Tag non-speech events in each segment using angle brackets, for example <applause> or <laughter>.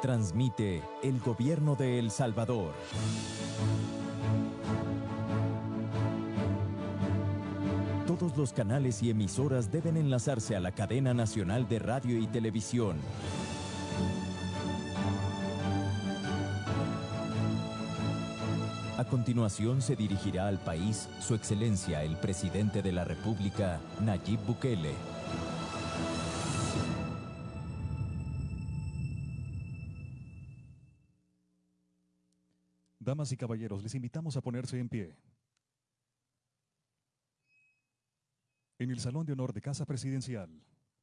Transmite el gobierno de El Salvador. Todos los canales y emisoras deben enlazarse a la cadena nacional de radio y televisión. A continuación se dirigirá al país Su Excelencia el Presidente de la República, Nayib Bukele. Damas y caballeros, les invitamos a ponerse en pie. En el Salón de Honor de Casa Presidencial,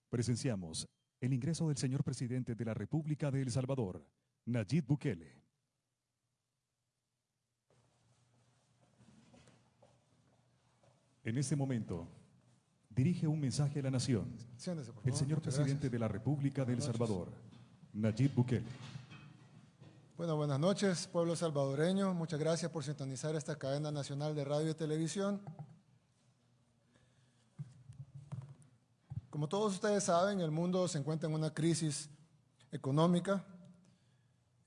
presenciamos el ingreso del señor presidente de la República de El Salvador, Nayib Bukele. En este momento, dirige un mensaje a la nación el señor presidente de la República de El. Salvador, Nayib Bukele. Bueno, buenas noches, pueblo salvadoreño. Muchas gracias por sintonizar esta cadena nacional de radio y televisión. Como todos ustedes saben, el mundo se encuentra en una crisis económica.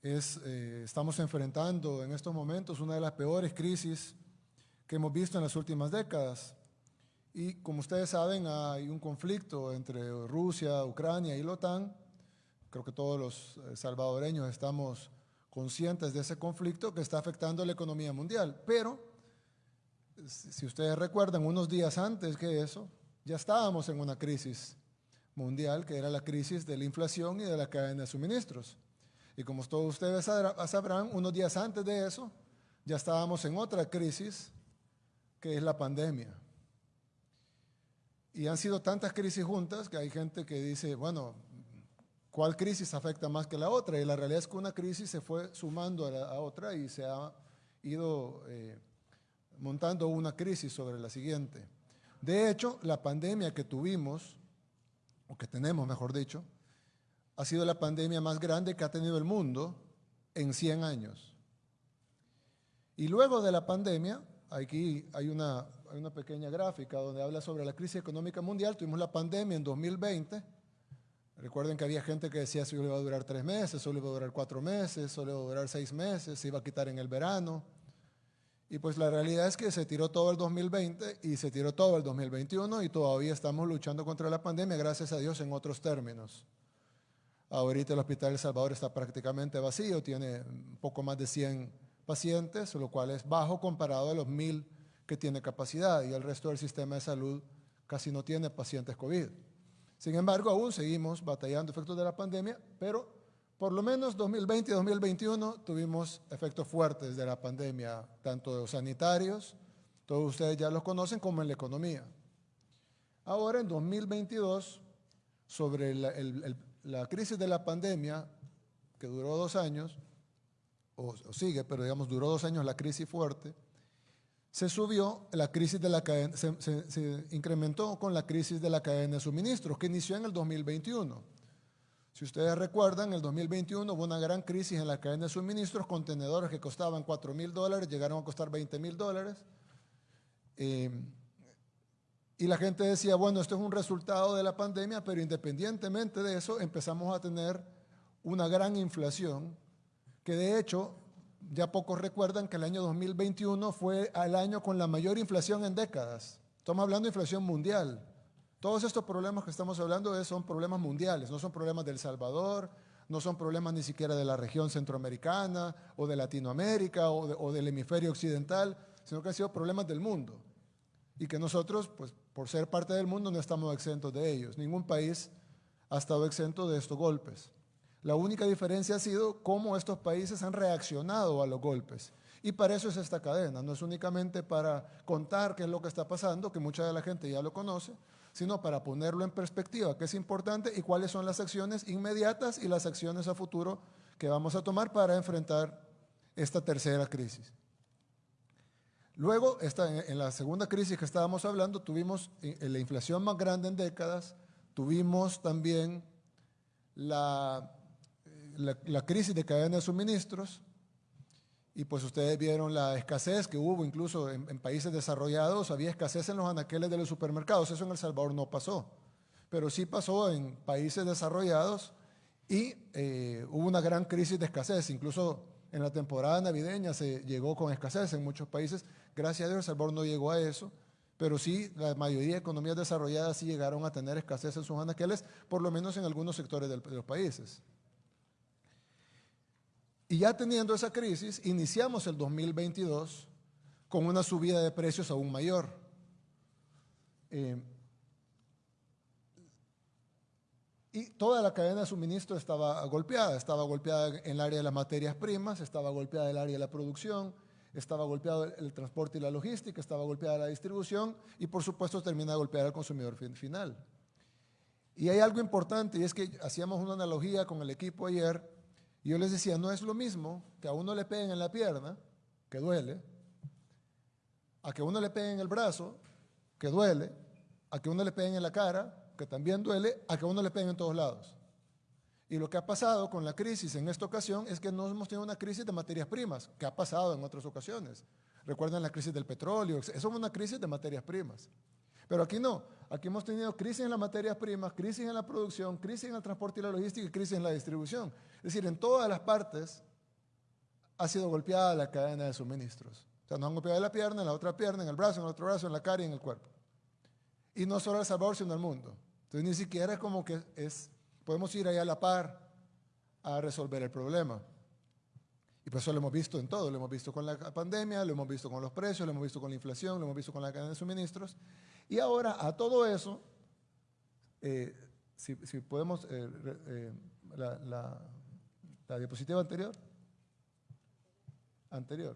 Es, eh, estamos enfrentando en estos momentos una de las peores crisis que hemos visto en las últimas décadas. Y como ustedes saben, hay un conflicto entre Rusia, Ucrania y la OTAN. Creo que todos los eh, salvadoreños estamos conscientes de ese conflicto que está afectando la economía mundial. Pero, si ustedes recuerdan, unos días antes que eso, ya estábamos en una crisis mundial, que era la crisis de la inflación y de la cadena de suministros. Y como todos ustedes sabrán, unos días antes de eso, ya estábamos en otra crisis, que es la pandemia. Y han sido tantas crisis juntas que hay gente que dice, bueno, ¿cuál crisis afecta más que la otra? Y la realidad es que una crisis se fue sumando a, la, a otra y se ha ido eh, montando una crisis sobre la siguiente. De hecho, la pandemia que tuvimos, o que tenemos, mejor dicho, ha sido la pandemia más grande que ha tenido el mundo en 100 años. Y luego de la pandemia, aquí hay una, hay una pequeña gráfica donde habla sobre la crisis económica mundial. Tuvimos la pandemia en 2020. Recuerden que había gente que decía solo iba a durar tres meses, solo iba a durar cuatro meses, solo iba a durar seis meses, se iba a quitar en el verano. Y pues la realidad es que se tiró todo el 2020 y se tiró todo el 2021 y todavía estamos luchando contra la pandemia, gracias a Dios, en otros términos. Ahorita el Hospital El Salvador está prácticamente vacío, tiene poco más de 100 pacientes, lo cual es bajo comparado a los 1000 que tiene capacidad y el resto del sistema de salud casi no tiene pacientes COVID. Sin embargo, aún seguimos batallando efectos de la pandemia, pero por lo menos 2020 y 2021 tuvimos efectos fuertes de la pandemia, tanto sanitarios, todos ustedes ya los conocen, como en la economía. Ahora, en 2022, sobre la crisis de la pandemia, que duró dos años, o, o sigue, pero digamos duró dos años la crisis fuerte, se subió la crisis de la cadena, se, incrementó con la crisis de la cadena de suministros, que inició en el 2021. Si ustedes recuerdan, en el 2021 hubo una gran crisis en la cadena de suministros, contenedores que costaban 4 mil dólares llegaron a costar 20 mil dólares. Eh, y la gente decía, bueno, esto es un resultado de la pandemia, pero independientemente de eso, empezamos a tener una gran inflación, que de hecho, ya pocos recuerdan que el año 2021 fue el año con la mayor inflación en décadas. Estamos hablando de inflación mundial. Todos estos problemas que estamos hablando son problemas mundiales, no son problemas del Salvador, no son problemas ni siquiera de la región centroamericana o de Latinoamérica o, o del hemisferio occidental, sino que han sido problemas del mundo y que nosotros, pues por ser parte del mundo, no estamos exentos de ellos. Ningún país ha estado exento de estos golpes. La única diferencia ha sido cómo estos países han reaccionado a los golpes. Y para eso es esta cadena, no es únicamente para contar qué es lo que está pasando, que mucha de la gente ya lo conoce, sino para ponerlo en perspectiva, qué es importante y cuáles son las acciones inmediatas y las acciones a futuro que vamos a tomar para enfrentar esta tercera crisis. Luego, en la segunda crisis que estábamos hablando, tuvimos eh, la inflación más grande en décadas, tuvimos también la, eh, la- crisis de cadena de suministros, y pues ustedes vieron la escasez que hubo incluso en, en países desarrollados, había escasez en los anaqueles de los supermercados, eso en El Salvador no pasó, pero sí pasó en países desarrollados Y eh, hubo una gran crisis de escasez, incluso en la temporada navideña se llegó con escasez en muchos países. Gracias a Dios, El Salvador no llegó a eso, pero sí, la mayoría de economías desarrolladas sí llegaron a tener escasez en sus anaqueles, por lo menos en algunos sectores de los países. Y ya teniendo esa crisis, iniciamos el 2022 con una subida de precios aún mayor. Eh, y toda la cadena de suministro estaba golpeada, estaba golpeada en el área de las materias primas, estaba golpeada en el área de la producción, estaba golpeado el, transporte y la logística, estaba golpeada la distribución y por supuesto termina de golpear al consumidor final. Y hay algo importante y es que hacíamos una analogía con el equipo ayer yo les decía, no es lo mismo que a uno le peguen en la pierna, que duele, a que uno le peguen en el brazo, que duele, a que uno le peguen en la cara, que también duele, a que uno le peguen en todos lados. Y lo que ha pasado con la crisis en esta ocasión es que no hemos tenido una crisis de materias primas, que ha pasado en otras ocasiones. Recuerden la crisis del petróleo, eso es una crisis de materias primas. Pero aquí no, aquí hemos tenido crisis en las materias primas, crisis en la producción, crisis en el transporte y la logística y crisis en la distribución. Es decir, en todas las partes ha sido golpeada la cadena de suministros. O sea, nos han golpeado en la pierna, en la otra pierna, en el brazo, en el otro brazo, en la cara y en el cuerpo. Y no solo El Salvador, sino el mundo. Entonces ni siquiera es como que es, podemos ir allá a la par a resolver el problema. Y por eso lo hemos visto en todo, lo hemos visto con la pandemia, lo hemos visto con los precios, lo hemos visto con la inflación, lo hemos visto con la cadena de suministros. Y ahora a todo eso, eh, si, podemos, eh, eh, la, diapositiva anterior, anterior.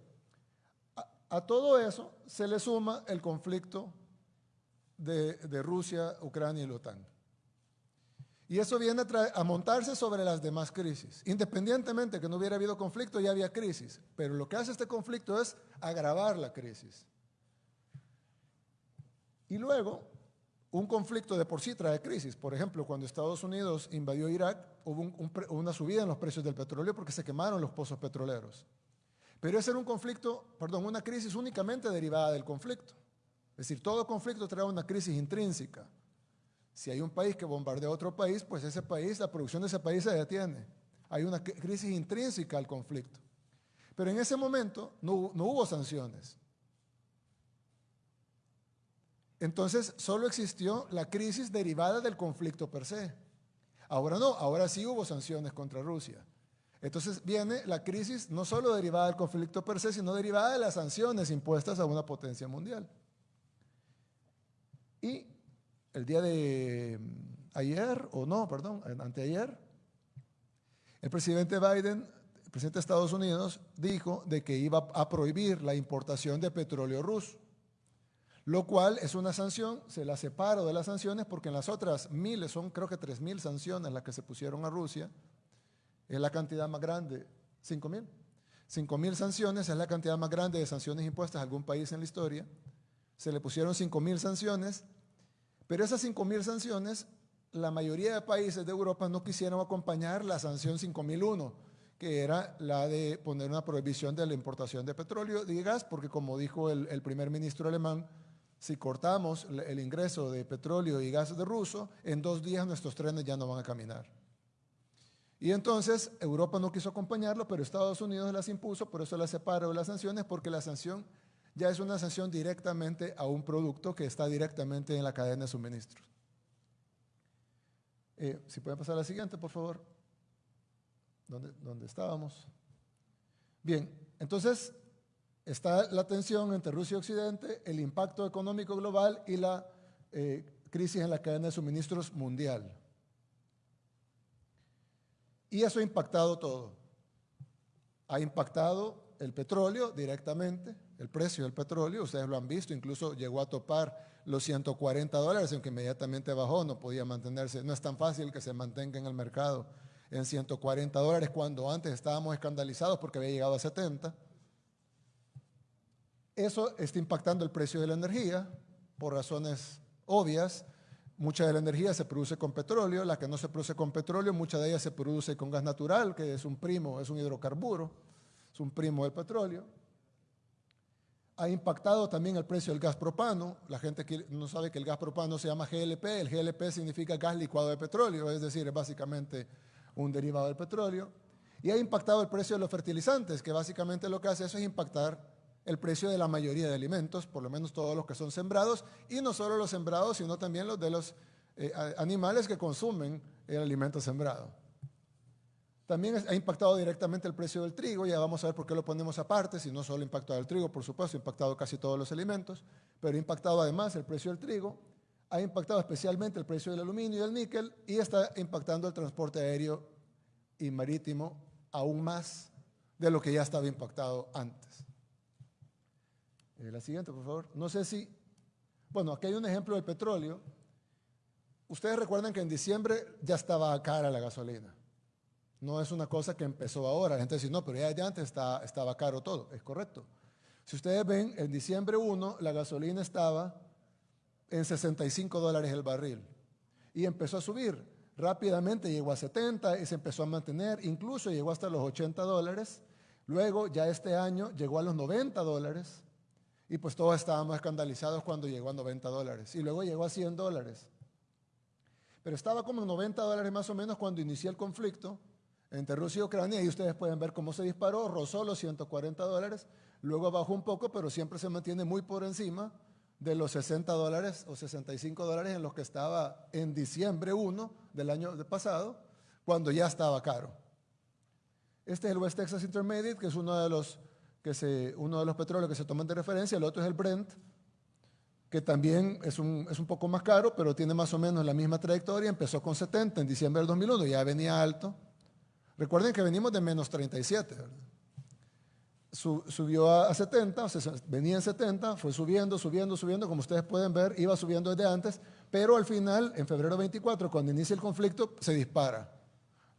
A, todo eso se le suma el conflicto de, de Rusia, Ucrania y la OTAN. Y eso viene a, a, montarse sobre las demás crisis. Independientemente que no hubiera habido conflicto, ya había crisis. Pero lo que hace este conflicto es agravar la crisis. Y luego, un conflicto de por sí trae crisis. Por ejemplo, cuando Estados Unidos invadió Irak, hubo una subida en los precios del petróleo porque se quemaron los pozos petroleros. Pero ese era un conflicto, perdón, una crisis únicamente derivada del conflicto. Es decir, todo conflicto trae una crisis intrínseca. Si hay un país que bombardea a otro país, pues ese país, la producción de ese país se detiene. Hay una crisis intrínseca al conflicto. Pero en ese momento no, no hubo sanciones. Entonces solo existió la crisis derivada del conflicto per se. Ahora no, ahora sí hubo sanciones contra Rusia. Entonces viene la crisis no solo derivada del conflicto per se, sino derivada de las sanciones impuestas a una potencia mundial. Y el día de mm, ayer, o no, perdón, anteayer, el presidente Biden, el presidente de Estados Unidos, dijo de que iba a prohibir la importación de petróleo ruso lo cual es una sanción, se la separo de las sanciones porque en las otras miles, son creo que tres mil sanciones las que se pusieron a Rusia, es la cantidad más grande, cinco mil. Cinco mil sanciones es la cantidad más grande de sanciones impuestas a algún país en la historia. Se le pusieron cinco mil sanciones, pero esas cinco mil sanciones, la mayoría de países de Europa no quisieron acompañar la sanción 5001, que era la de poner una prohibición de la importación de petróleo y gas, porque como dijo el primer ministro alemán, si cortamos el ingreso de petróleo y gas de ruso, en dos días nuestros trenes ya no van a caminar. Y entonces Europa no quiso acompañarlo, pero Estados Unidos las impuso, por eso las separó de las sanciones, porque la sanción ya es una sanción directamente a un producto que está directamente en la cadena de suministros. Eh, si pueden pasar a la siguiente, por favor. ¿Dónde, ¿Dónde estábamos? Bien, entonces está la tensión entre Rusia y Occidente, el impacto económico global y la eh, crisis en la cadena de suministros mundial. Y eso ha impactado todo. Ha impactado el petróleo directamente, el precio del petróleo, ustedes lo han visto, incluso llegó a topar los 140 dólares, aunque inmediatamente bajó, no podía mantenerse, no es tan fácil que se mantenga en el mercado en 140 dólares cuando antes estábamos escandalizados porque había llegado a 70. Eso está impactando el precio de la energía por razones obvias. Mucha de la energía se produce con petróleo, la que no se produce con petróleo, mucha de ella se produce con gas natural, que es un primo, es un hidrocarburo, es un primo del petróleo. Ha impactado también el precio del gas propano. La gente que no sabe que el gas propano se llama GLP. El GLP significa gas licuado de petróleo, es decir, es básicamente un derivado del petróleo, y ha impactado el precio de los fertilizantes, que básicamente lo que hace eso es impactar el precio de la mayoría de alimentos, por lo menos todos los que son sembrados, y no solo los sembrados, sino también los de los eh, animales que consumen el alimento sembrado. También ha impactado directamente el precio del trigo, ya vamos a ver por qué lo ponemos aparte, si no solo ha impactado el trigo, por supuesto, ha impactado casi todos los alimentos, pero ha impactado además el precio del trigo, ha impactado especialmente el precio del aluminio y del níquel y está impactando el transporte aéreo y marítimo aún más de lo que ya estaba impactado antes. Eh, la siguiente, por favor. No sé si, bueno, aquí hay un ejemplo del petróleo. Ustedes recuerdan que en diciembre ya estaba cara la gasolina. No es una cosa que empezó ahora. La gente dice, no, pero ya antes estaba caro todo. Es correcto. Si ustedes ven, en diciembre 1 la gasolina estaba en 65 dólares el barril y empezó a subir. Rápidamente llegó a 70 y se empezó a mantener, incluso llegó hasta los 80 dólares. Luego, ya este año, llegó a los 90 dólares y pues todos estábamos escandalizados cuando llegó a 90 dólares. Y luego llegó a 100 dólares. Pero estaba como en 90 dólares más o menos cuando inició el conflicto entre Rusia y Ucrania y ustedes pueden ver cómo se disparó, rozó los 140 dólares, luego bajó un poco, pero siempre se mantiene muy por encima de los 60 dólares o 65 dólares en los que estaba en diciembre 1 del año pasado, cuando ya estaba caro. Este es el West Texas Intermediate, que es uno de los, que se, uno de los petróleos que se toman de referencia, el otro es el Brent, que también es un, es un poco más caro, pero tiene más o menos la misma trayectoria, empezó con 70 en diciembre del 2001, ya venía alto, Recuerden que venimos de menos 37, subió a 70, venía en 70, fue subiendo, subiendo, subiendo, como ustedes pueden ver, iba subiendo desde antes, pero al final, en febrero 24, cuando inicia el conflicto, se dispara.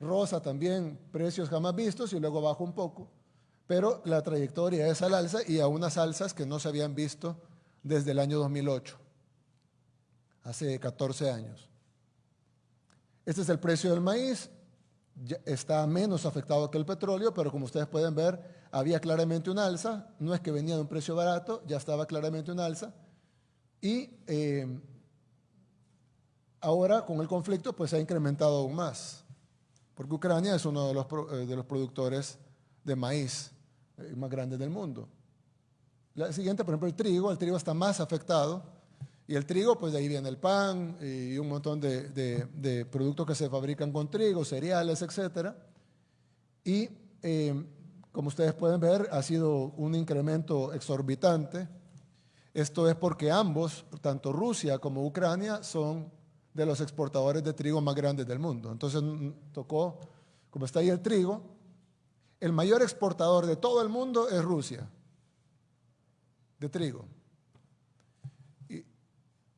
Rosa también, precios jamás vistos y luego baja un poco, pero la trayectoria es al alza y a unas alzas que no se habían visto desde el año 2008, hace 14 años. Este es el precio del maíz, está menos afectado que el petróleo, pero como ustedes pueden ver, había claramente un alza, no es que venía de un precio barato, ya estaba claramente un alza, y eh, ahora con el conflicto pues se ha incrementado aún más, porque Ucrania es uno de los, eh, de los productores de maíz más grandes del mundo. La siguiente, por ejemplo, el trigo, el trigo está más afectado, y el trigo, pues de ahí viene el pan y un montón de, productos que se fabrican con trigo, cereales, etc. Y eh, como ustedes pueden ver, ha sido un incremento exorbitante. Esto es porque ambos, tanto Rusia como Ucrania, son de los exportadores de trigo más grandes del mundo. Entonces tocó, como está ahí el trigo, el mayor exportador de todo el mundo es Rusia, de trigo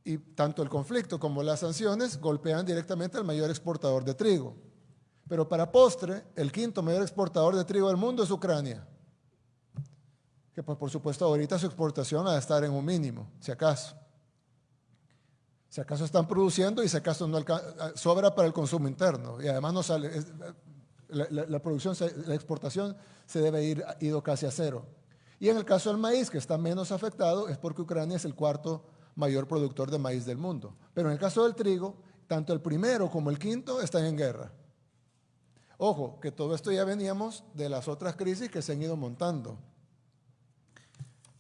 y tanto el conflicto como las sanciones golpean directamente al mayor exportador de trigo. Pero para postre, el quinto mayor exportador de trigo del mundo es Ucrania, que pues, por supuesto ahorita su exportación va a estar en un mínimo, si acaso. Si acaso están produciendo y si acaso no sobra para el consumo interno y además no sale, la, producción, la exportación se debe ir ido casi a cero. Y en el caso del maíz, que está menos afectado, es porque Ucrania es el cuarto mayor productor de maíz del mundo. Pero en el caso del trigo, tanto el primero como el quinto están en guerra. Ojo, que todo esto ya veníamos de las otras crisis que se han ido montando.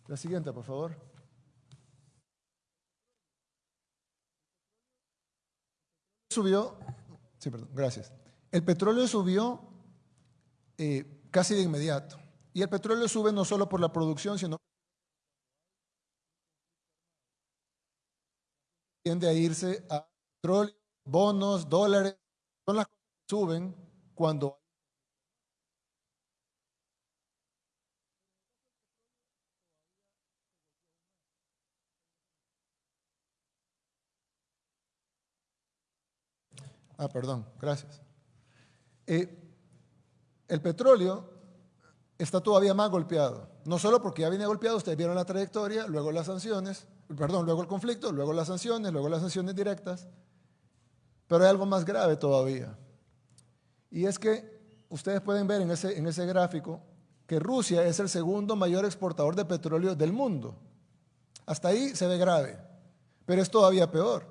La siguiente, por favor. Subió, sí, perdón, gracias. El petróleo subió eh, casi de inmediato. Y el petróleo sube no solo por la producción, sino tiende a irse a petróleo, bonos, dólares, son las cosas que suben cuando Ah, perdón, gracias. Eh, el petróleo está todavía más golpeado, no solo porque ya viene golpeado, ustedes vieron la trayectoria, luego las sanciones, perdón, luego el conflicto, luego las sanciones, luego las sanciones directas, pero hay algo más grave todavía. Y es que ustedes pueden ver en ese, en ese gráfico que Rusia es el segundo mayor exportador de petróleo del mundo. Hasta ahí se ve grave, pero es todavía peor.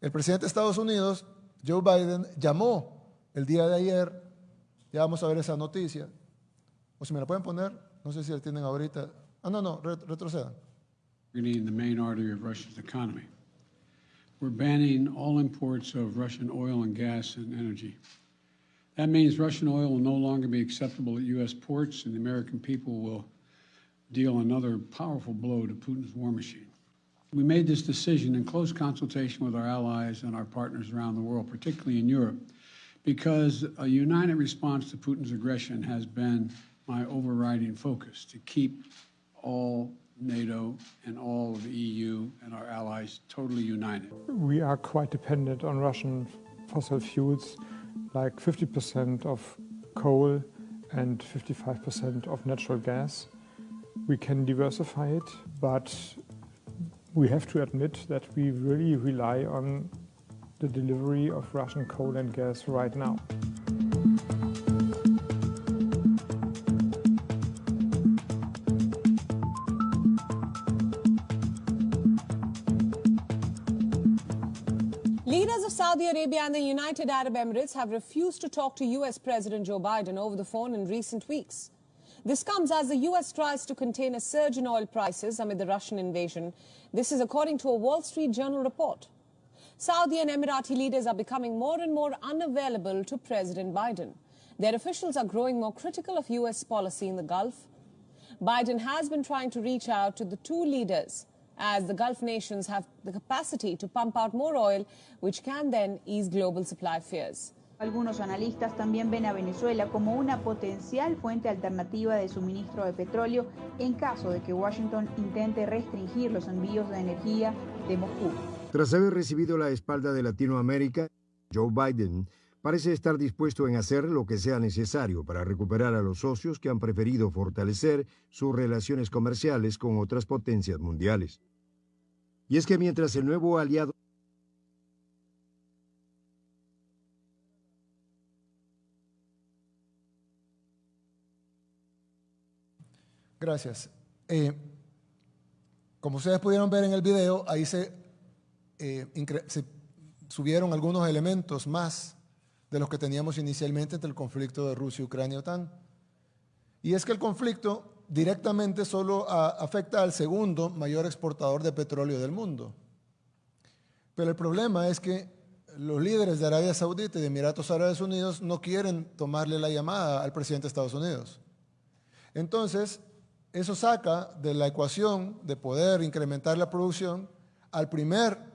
El presidente de Estados Unidos, Joe Biden, llamó el día de ayer, ya vamos a ver esa noticia, o si me la pueden poner, no sé si la tienen ahorita. Ah, no, no, retrocedan. the main artery of Russia's economy. We're banning all imports of Russian oil and gas and energy. That means Russian oil will no longer be acceptable at U.S. ports, and the American people will deal another powerful blow to Putin's war machine. We made this decision in close consultation with our allies and our partners around the world, particularly in Europe, because a united response to Putin's aggression has been my overriding focus to keep all NATO and all of the EU and our allies totally united. We are quite dependent on Russian fossil fuels, like 50% of coal and 55% of natural gas. We can diversify it, but we have to admit that we really rely on the delivery of Russian coal and gas right now. Leaders of Saudi Arabia and the United Arab Emirates have refused to talk to US President Joe Biden over the phone in recent weeks. This comes as the US tries to contain a surge in oil prices amid the Russian invasion. This is according to a Wall Street Journal report. Saudi and Emirati leaders are becoming more and more unavailable to President Biden. Their officials are growing more critical of US policy in the Gulf. Biden has been trying to reach out to the two leaders as the Gulf nations have the capacity to pump out more oil, which can then ease global supply fears. Algunos analistas también ven a Venezuela como una potencial fuente alternativa de suministro de petróleo en caso de que Washington intente restringir los envíos de energía de Moscú. Tras haber recibido la espalda de Latinoamérica, Joe Biden parece estar dispuesto en hacer lo que sea necesario para recuperar a los socios que han preferido fortalecer sus relaciones comerciales con otras potencias mundiales. Y es que mientras el nuevo aliado Gracias. Eh, como ustedes pudieron ver en el video, ahí se, eh, subieron algunos elementos más de los que teníamos inicialmente entre el conflicto de Rusia, Ucrania y es que el conflicto directamente solo afecta al segundo mayor exportador de petróleo del mundo. Pero el problema es que los líderes de Arabia Saudita y de Emiratos Árabes Unidos no quieren tomarle la llamada al presidente de Estados Unidos. Entonces, eso saca de la ecuación de poder incrementar la producción al primer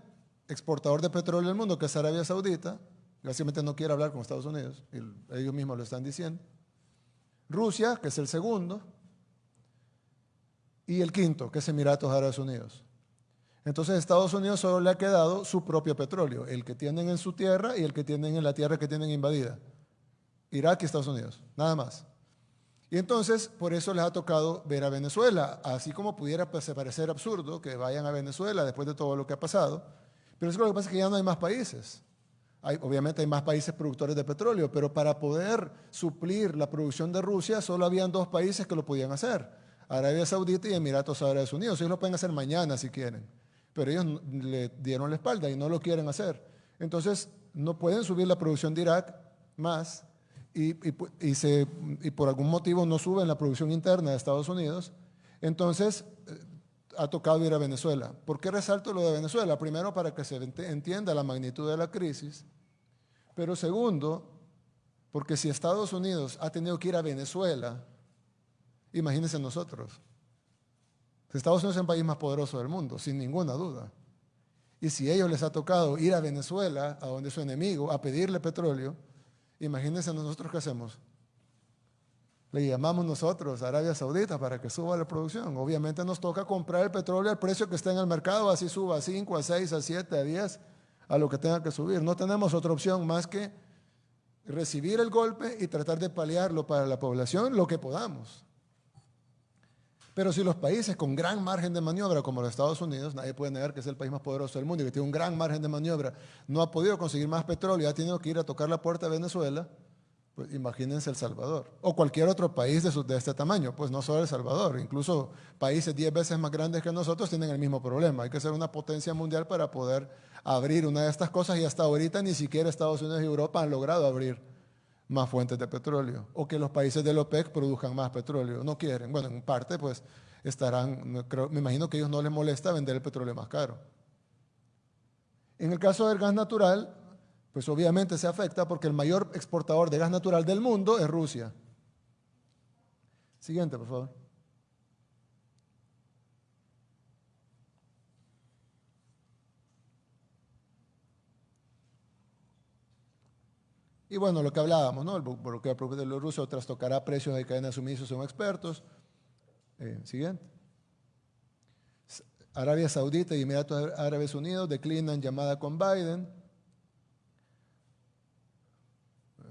exportador de petróleo del mundo, que es Arabia Saudita, básicamente no quiere hablar con Estados Unidos, ellos mismos lo están diciendo. Rusia, que es el segundo, y el quinto, que es Emiratos Árabes Unidos. Entonces Estados Unidos solo le ha quedado su propio petróleo, el que tienen en su tierra y el que tienen en la tierra que tienen invadida. Irak y Estados Unidos, nada más. Y entonces, por eso les ha tocado ver a Venezuela, así como pudiera pues, parecer absurdo que vayan a Venezuela después de todo lo que ha pasado, pero es lo que pasa es que ya no hay más países. Obviamente hay más países productores de petróleo, pero para poder suplir la producción de Rusia solo habían dos países que lo podían hacer, Arabia Saudita y Emiratos Árabes Unidos. Ellos lo pueden hacer mañana si quieren, pero ellos le dieron la espalda y no lo quieren hacer. Entonces, no pueden subir la producción de Irak más y, se, y por algún motivo no suben la producción interna de Estados Unidos, entonces eh, ha tocado ir a Venezuela. ¿Por qué resalto lo de Venezuela? Primero, para que se entienda la magnitud de la crisis, pero segundo, porque si Estados Unidos ha tenido que ir a Venezuela, imagínense nosotros. Estados Unidos es el país más poderoso del mundo, sin ninguna duda. Y si a ellos les ha tocado ir a Venezuela, a donde su enemigo, a pedirle petróleo, Imagínense nosotros qué hacemos. Le llamamos nosotros Arabia Saudita para que suba la producción. Obviamente nos toca comprar el petróleo al precio que está en el mercado, así suba a 5, a 6, a 7, a 10, a lo que tenga que subir. No tenemos otra opción más que recibir el golpe y tratar de paliarlo para la población lo que podamos. Pero si los países con gran margen de maniobra, como los Estados Unidos, nadie puede negar que es el país más poderoso del mundo y que tiene un gran margen de maniobra, no ha podido conseguir más petróleo y ha tenido que ir a tocar la puerta de Venezuela, pues imagínense El Salvador. O cualquier otro país de, este tamaño, pues no solo El Salvador, incluso países 10 veces más grandes que nosotros tienen el mismo problema. Hay que ser una potencia mundial para poder abrir una de estas cosas y hasta ahorita ni siquiera Estados Unidos y Europa han logrado abrir más fuentes de petróleo o que los países del OPEC produzcan más petróleo. No quieren. Bueno, en parte pues estarán, me imagino que a ellos no les molesta vender el petróleo más caro. En el caso del gas natural, pues obviamente se afecta porque el mayor exportador de gas natural del mundo es Rusia. Siguiente, por favor. Y bueno, lo que hablábamos, ¿no? El bloqueo de los rusos trastocará precios de cadena de suministro según expertos. Eh, siguiente. Arabia Saudita y Emiratos Árabes Unidos declinan llamada con Biden.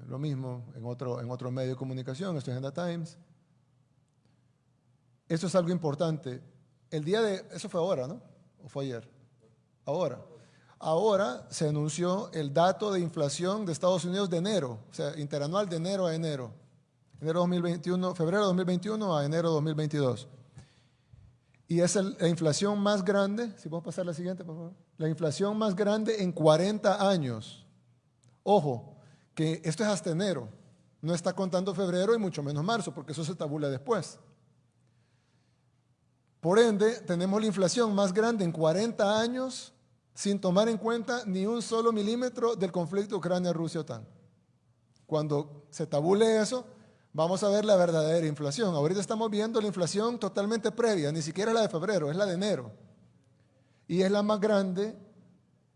Lo mismo en otro, en otro medio de comunicación, esto es Agenda Times. Eso es algo importante. El día de, eso fue ahora, ¿no? ¿O fue ayer? Ahora. Ahora se anunció el dato de inflación de Estados Unidos de enero, o sea, interanual de enero a enero. Enero 2021, febrero 2021 a enero 2022. Y es la inflación más grande, si podemos pasar la siguiente, por favor. La inflación más grande en 40 años. Ojo, que esto es hasta enero. No está contando febrero y mucho menos marzo, porque eso se tabula después. Por ende, tenemos la inflación más grande en 40 años sin tomar en cuenta ni un solo milímetro del conflicto Ucrania-Rusia-OTAN. Cuando se tabule eso, vamos a ver la verdadera inflación. Ahorita estamos viendo la inflación totalmente previa, ni siquiera la de febrero, es la de enero. Y es la más grande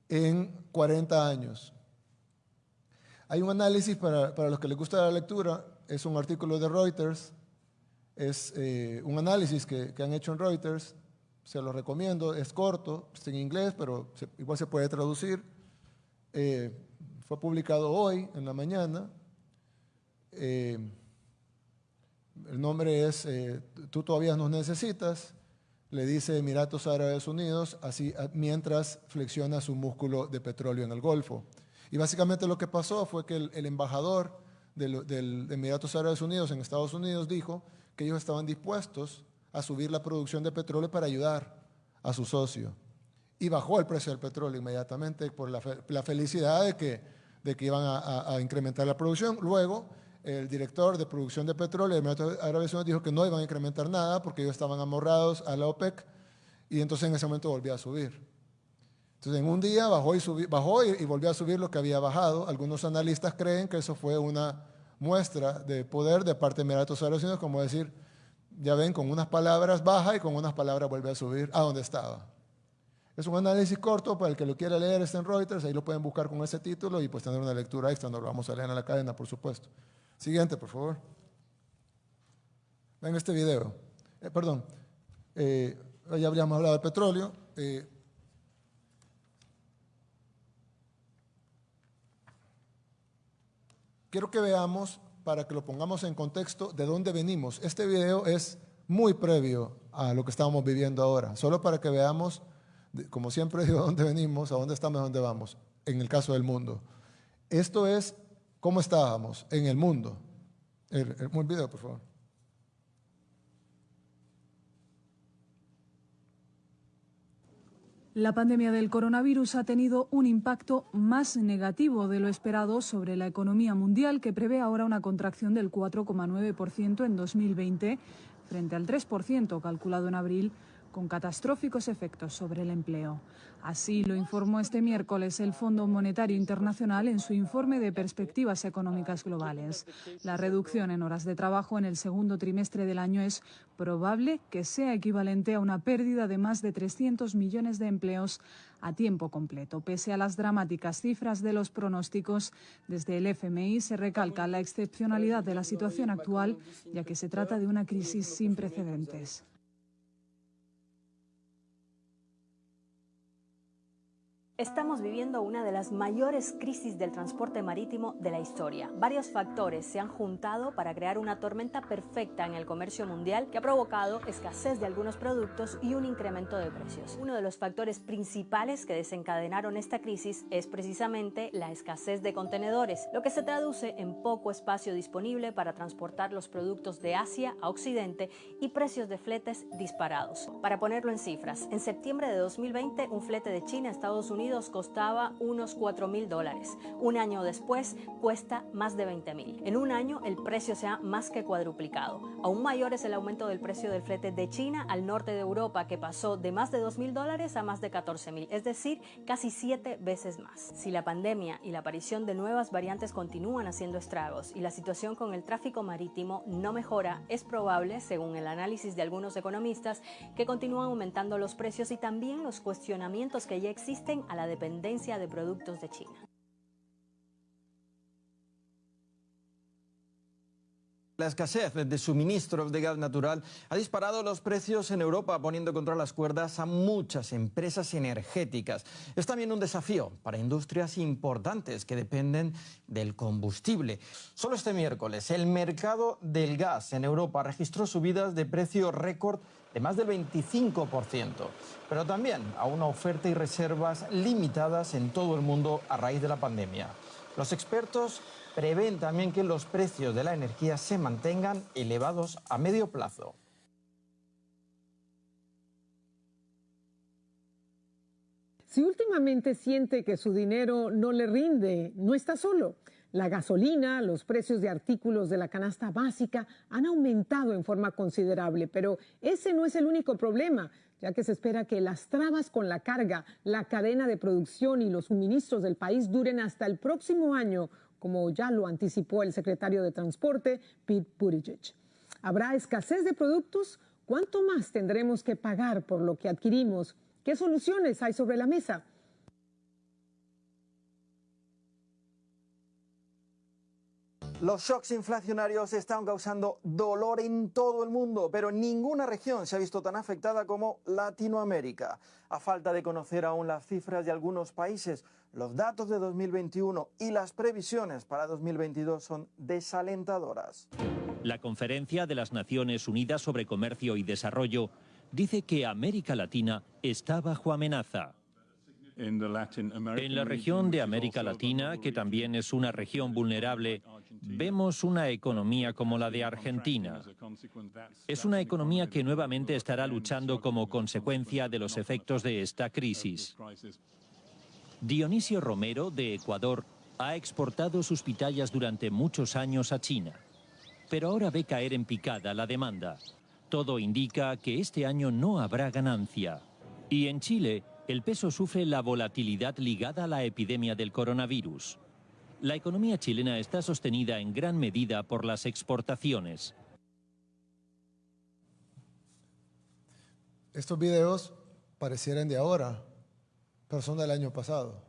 en 40 años. Hay un análisis para, los que les gusta la lectura, es un artículo de Reuters, es eh, un análisis que, que han hecho en Reuters se lo recomiendo, es corto, es en inglés, pero igual se puede traducir. Eh, fue publicado hoy en la mañana. Eh, el nombre es eh, Tú todavía nos necesitas, le dice Emiratos Árabes Unidos, así mientras flexiona su músculo de petróleo en el Golfo. Y básicamente lo que pasó fue que el, embajador del, Emiratos Árabes Unidos en Estados Unidos dijo que ellos estaban dispuestos a subir la producción de petróleo para ayudar a su socio. Y bajó el precio del petróleo inmediatamente por la, felicidad de que, de que iban a, incrementar la producción. Luego, el director de producción de petróleo de Emiratos Árabes Unidos dijo que no iban a incrementar nada porque ellos estaban amorrados a la OPEC y entonces en ese momento volvió a subir. Entonces en un día bajó y, bajó y, volvió a subir lo que había bajado. Algunos analistas creen que eso fue una muestra de poder de parte de Emiratos Árabes Unidos, como decir, ya ven, con unas palabras baja y con unas palabras vuelve a subir a donde estaba. Es un análisis corto, para el que lo quiera leer está en Reuters, ahí lo pueden buscar con ese título y pues tener una lectura extra, no lo vamos a leer en la cadena, por supuesto. Siguiente, por favor. Ven este video. Eh, perdón, eh, ya habíamos hablado del petróleo. Eh, quiero que veamos para que lo pongamos en contexto de dónde venimos. Este video es muy previo a lo que estamos viviendo ahora, solo para que veamos, como siempre digo, <laughs> dónde venimos, a dónde estamos, a dónde vamos, en el caso del mundo. Esto es cómo estábamos en el mundo. El, el video, por favor. La pandemia del coronavirus ha tenido un impacto más negativo de lo esperado sobre la economía mundial, que prevé ahora una contracción del 4,9% en 2020 frente al 3% calculado en abril con catastróficos efectos sobre el empleo. Así lo informó este miércoles el Fondo Monetario Internacional en su informe de perspectivas económicas globales. La reducción en horas de trabajo en el segundo trimestre del año es probable que sea equivalente a una pérdida de más de 300 millones de empleos a tiempo completo. Pese a las dramáticas cifras de los pronósticos, desde el FMI se recalca la excepcionalidad de la situación actual, ya que se trata de una crisis sin precedentes. Estamos viviendo una de las mayores crisis del transporte marítimo de la historia. Varios factores se han juntado para crear una tormenta perfecta en el comercio mundial que ha provocado escasez de algunos productos y un incremento de precios. Uno de los factores principales que desencadenaron esta crisis es precisamente la escasez de contenedores, lo que se traduce en poco espacio disponible para transportar los productos de Asia a Occidente y precios de fletes disparados. Para ponerlo en cifras, en septiembre de 2020 un flete de China a Estados Unidos Unidos costaba unos 4 mil dólares. Un año después cuesta más de 20 mil. En un año el precio se ha más que cuadruplicado. Aún mayor es el aumento del precio del flete de China al norte de Europa, que pasó de más de 2 mil dólares a más de 14 mil, es decir, casi siete veces más. Si la pandemia y la aparición de nuevas variantes continúan haciendo estragos y la situación con el tráfico marítimo no mejora, es probable, según el análisis de algunos economistas, que continúan aumentando los precios y también los cuestionamientos que ya existen a la dependencia de productos de China. La escasez de suministros de gas natural ha disparado los precios en Europa, poniendo contra las cuerdas a muchas empresas energéticas. Es también un desafío para industrias importantes que dependen del combustible. Solo este miércoles, el mercado del gas en Europa registró subidas de precio récord de más del 25%, pero también a una oferta y reservas limitadas en todo el mundo a raíz de la pandemia. Los expertos prevén también que los precios de la energía se mantengan elevados a medio plazo. Si últimamente siente que su dinero no le rinde, no está solo. La gasolina, los precios de artículos de la canasta básica han aumentado en forma considerable, pero ese no es el único problema, ya que se espera que las trabas con la carga, la cadena de producción y los suministros del país duren hasta el próximo año, como ya lo anticipó el secretario de Transporte, Pete Buttigieg. ¿Habrá escasez de productos? ¿Cuánto más tendremos que pagar por lo que adquirimos? ¿Qué soluciones hay sobre la mesa? Los shocks inflacionarios están causando dolor en todo el mundo, pero ninguna región se ha visto tan afectada como Latinoamérica. A falta de conocer aún las cifras de algunos países, los datos de 2021 y las previsiones para 2022 son desalentadoras. La Conferencia de las Naciones Unidas sobre Comercio y Desarrollo dice que América Latina está bajo amenaza. En la región de América Latina, que también es una región vulnerable, vemos una economía como la de Argentina. Es una economía que nuevamente estará luchando como consecuencia de los efectos de esta crisis. Dionisio Romero, de Ecuador, ha exportado sus pitayas durante muchos años a China, pero ahora ve caer en picada la demanda. Todo indica que este año no habrá ganancia. Y en Chile, el peso sufre la volatilidad ligada a la epidemia del coronavirus. La economía chilena está sostenida en gran medida por las exportaciones. Estos videos parecieran de ahora, pero son del año pasado.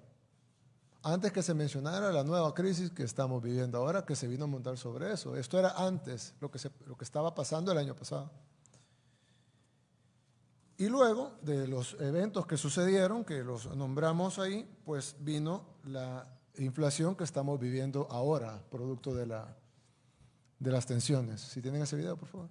Antes que se mencionara la nueva crisis que estamos viviendo ahora, que se vino a montar sobre eso. Esto era antes, lo que, lo que estaba pasando el año pasado. Y luego de los eventos que sucedieron, que los nombramos ahí, pues vino la inflación que estamos viviendo ahora, producto de, la, de las tensiones. Si tienen ese video, por favor.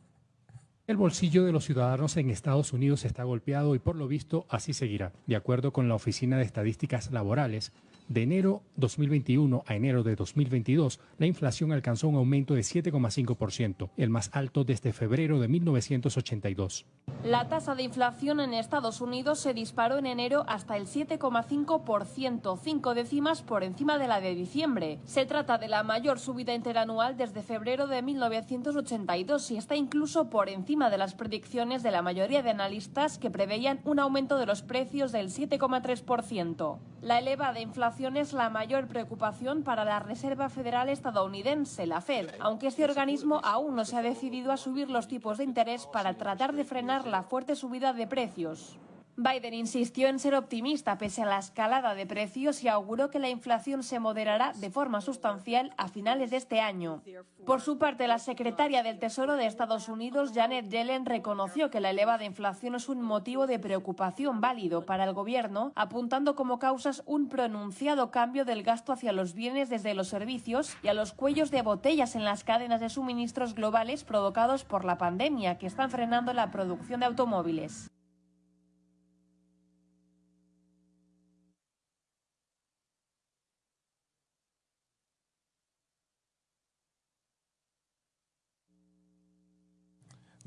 El bolsillo de los ciudadanos en Estados Unidos está golpeado y por lo visto así seguirá. De acuerdo con la Oficina de Estadísticas Laborales, de enero 2021 a enero de 2022, la inflación alcanzó un aumento de 7,5%, el más alto desde febrero de 1982. La tasa de inflación en Estados Unidos se disparó en enero hasta el 7,5%, cinco décimas por encima de la de diciembre. Se trata de la mayor subida interanual desde febrero de 1982 y está incluso por encima de las predicciones de la mayoría de analistas que preveían un aumento de los precios del 7,3%. La elevada inflación es la mayor preocupación para la Reserva Federal estadounidense, la Fed, aunque este organismo aún no se ha decidido a subir los tipos de interés para tratar de frenar la fuerte subida de precios. Biden insistió en ser optimista pese a la escalada de precios y auguró que la inflación se moderará de forma sustancial a finales de este año. Por su parte, la secretaria del Tesoro de Estados Unidos, Janet Yellen, reconoció que la elevada inflación es un motivo de preocupación válido para el gobierno, apuntando como causas un pronunciado cambio del gasto hacia los bienes desde los servicios y a los cuellos de botellas en las cadenas de suministros globales provocados por la pandemia que están frenando la producción de automóviles.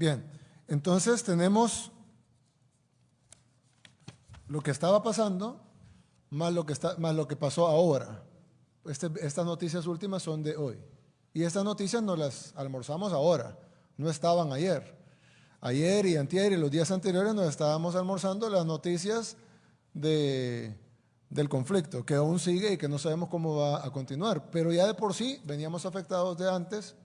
Bien, entonces tenemos lo que estaba pasando más lo que, está, más lo que pasó ahora. Este, estas noticias últimas son de hoy. Y estas noticias nos las almorzamos ahora, no estaban ayer. Ayer y antier y los días anteriores nos estábamos almorzando las noticias de, del conflicto, que aún sigue y que no sabemos cómo va a continuar. Pero ya de por sí veníamos afectados de antes,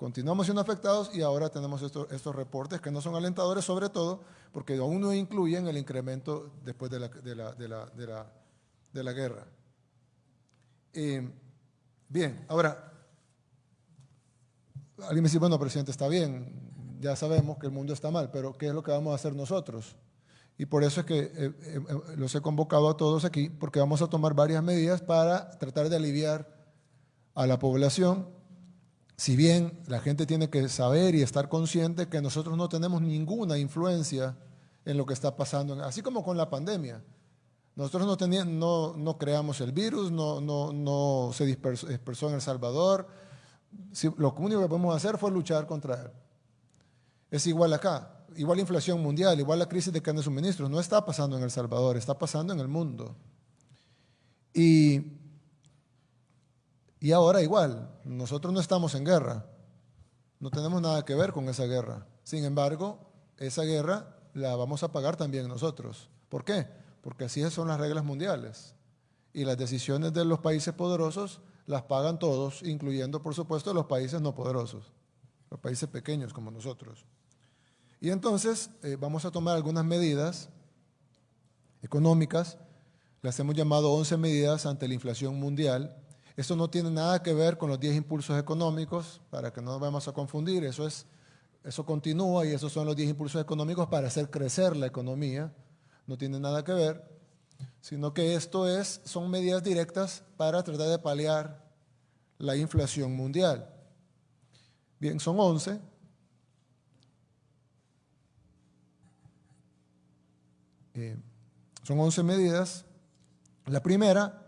continuamos siendo afectados y ahora tenemos estos, reportes que no son alentadores, sobre todo porque aún no incluyen el incremento después de la, guerra. Eh, bien, ahora, alguien me dice, bueno, presidente, está bien, ya sabemos que el mundo está mal, pero ¿qué es lo que vamos a hacer nosotros? Y por eso es que eh, eh, los he convocado a todos aquí, porque vamos a tomar varias medidas para tratar de aliviar a la población. Si bien la gente tiene que saber y estar consciente que nosotros no tenemos ninguna influencia en lo que está pasando, así como con la pandemia. Nosotros no, teníamos, no, no creamos el virus, no, no, no se dispersó, en El Salvador. lo único que podemos hacer fue luchar contra él. Es igual acá, igual la inflación mundial, igual la crisis de carne de suministros. No está pasando en El Salvador, está pasando en el mundo. Y, y ahora igual, nosotros no estamos en guerra, no tenemos nada que ver con esa guerra. Sin embargo, esa guerra la vamos a pagar también nosotros. ¿Por qué? Porque así son las reglas mundiales. Y las decisiones de los países poderosos las pagan todos, incluyendo, por supuesto, los países no poderosos, los países pequeños como nosotros. Y entonces eh, vamos a tomar algunas medidas económicas, las hemos llamado 11 medidas ante la inflación mundial. Esto no tiene nada que ver con los 10 impulsos económicos, para que no nos vayamos a confundir, eso, es, eso continúa y esos son los 10 impulsos económicos para hacer crecer la economía, no tiene nada que ver, sino que esto es, son medidas directas para tratar de paliar la inflación mundial. Bien, son 11, Eh, son 11 medidas. La primera,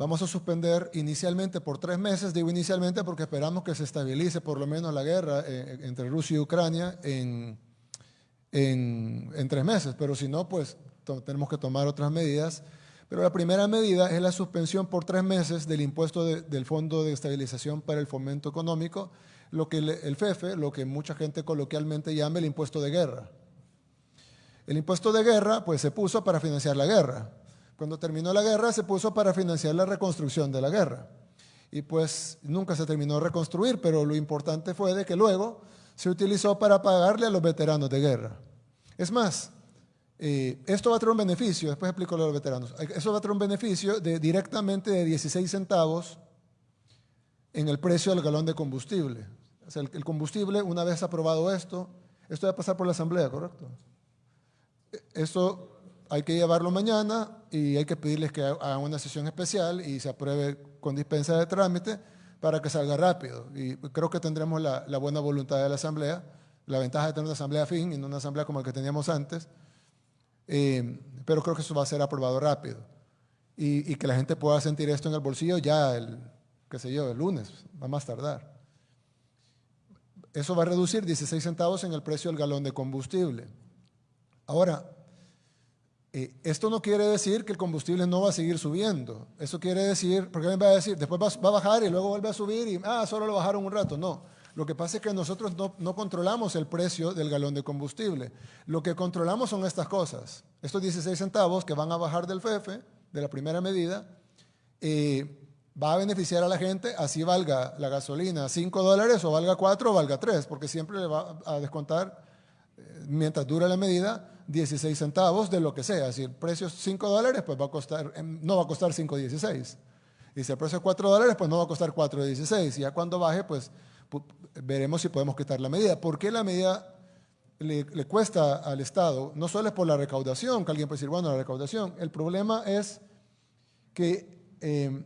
vamos a suspender inicialmente por tres meses, digo inicialmente porque esperamos que se estabilice por lo menos la guerra eh, entre Rusia y Ucrania en, en, tres meses, pero si no, pues tenemos que tomar otras medidas. Pero la primera medida es la suspensión por tres meses del impuesto del Fondo de Estabilización para el Fomento Económico, lo que el FEFE, lo que mucha gente coloquialmente llama el impuesto de guerra. El impuesto de guerra pues se puso para financiar la guerra. Cuando terminó la guerra se puso para financiar la reconstrucción de la guerra. Y pues nunca se terminó de reconstruir, pero lo importante fue de que luego se utilizó para pagarle a los veteranos de guerra. Es más, eh, esto va a tener un beneficio, después explico lo de los veteranos, eso va a tener un beneficio directamente de 16 centavos en el precio del galón de combustible. O sea, el, el combustible, una vez aprobado esto, esto va a pasar por la asamblea, ¿correcto? Esto hay que llevarlo mañana y hay que pedirles que hagan una sesión especial y se apruebe con dispensa de trámite para que salga rápido. Y creo que tendremos la, buena voluntad de la Asamblea, la ventaja de tener una Asamblea fin y no una Asamblea como la que teníamos antes, eh, pero creo que eso va a ser aprobado rápido y, y, que la gente pueda sentir esto en el bolsillo ya el, qué sé yo, el lunes, va más tardar. Eso va a reducir 16 centavos en el precio del galón de combustible. Ahora, eh, esto no quiere decir que el combustible no va a seguir subiendo. Eso quiere decir, porque alguien va a decir, después va, a bajar y luego vuelve a subir y, ah, solo lo bajaron un rato. No, lo que pasa es que nosotros no, controlamos el precio del galón de combustible. Lo que controlamos son estas cosas. Estos 16 centavos que van a bajar del FEFE, de la primera medida, eh, va a beneficiar a la gente, así valga la gasolina 5 dólares o valga 4 o valga 3, porque siempre le va a descontar, eh, mientras dura la medida, 16 centavos de lo que sea. Si el precio es 5 dólares, pues va a costar, em, no va a costar 5.16. Y si el precio es 4 dólares, pues no va a costar 4.16. Y ya cuando baje, pues veremos si podemos quitar la medida. ¿Por qué la medida le, cuesta al Estado? No solo es por la recaudación, que alguien puede decir, bueno, la recaudación. El problema es que em,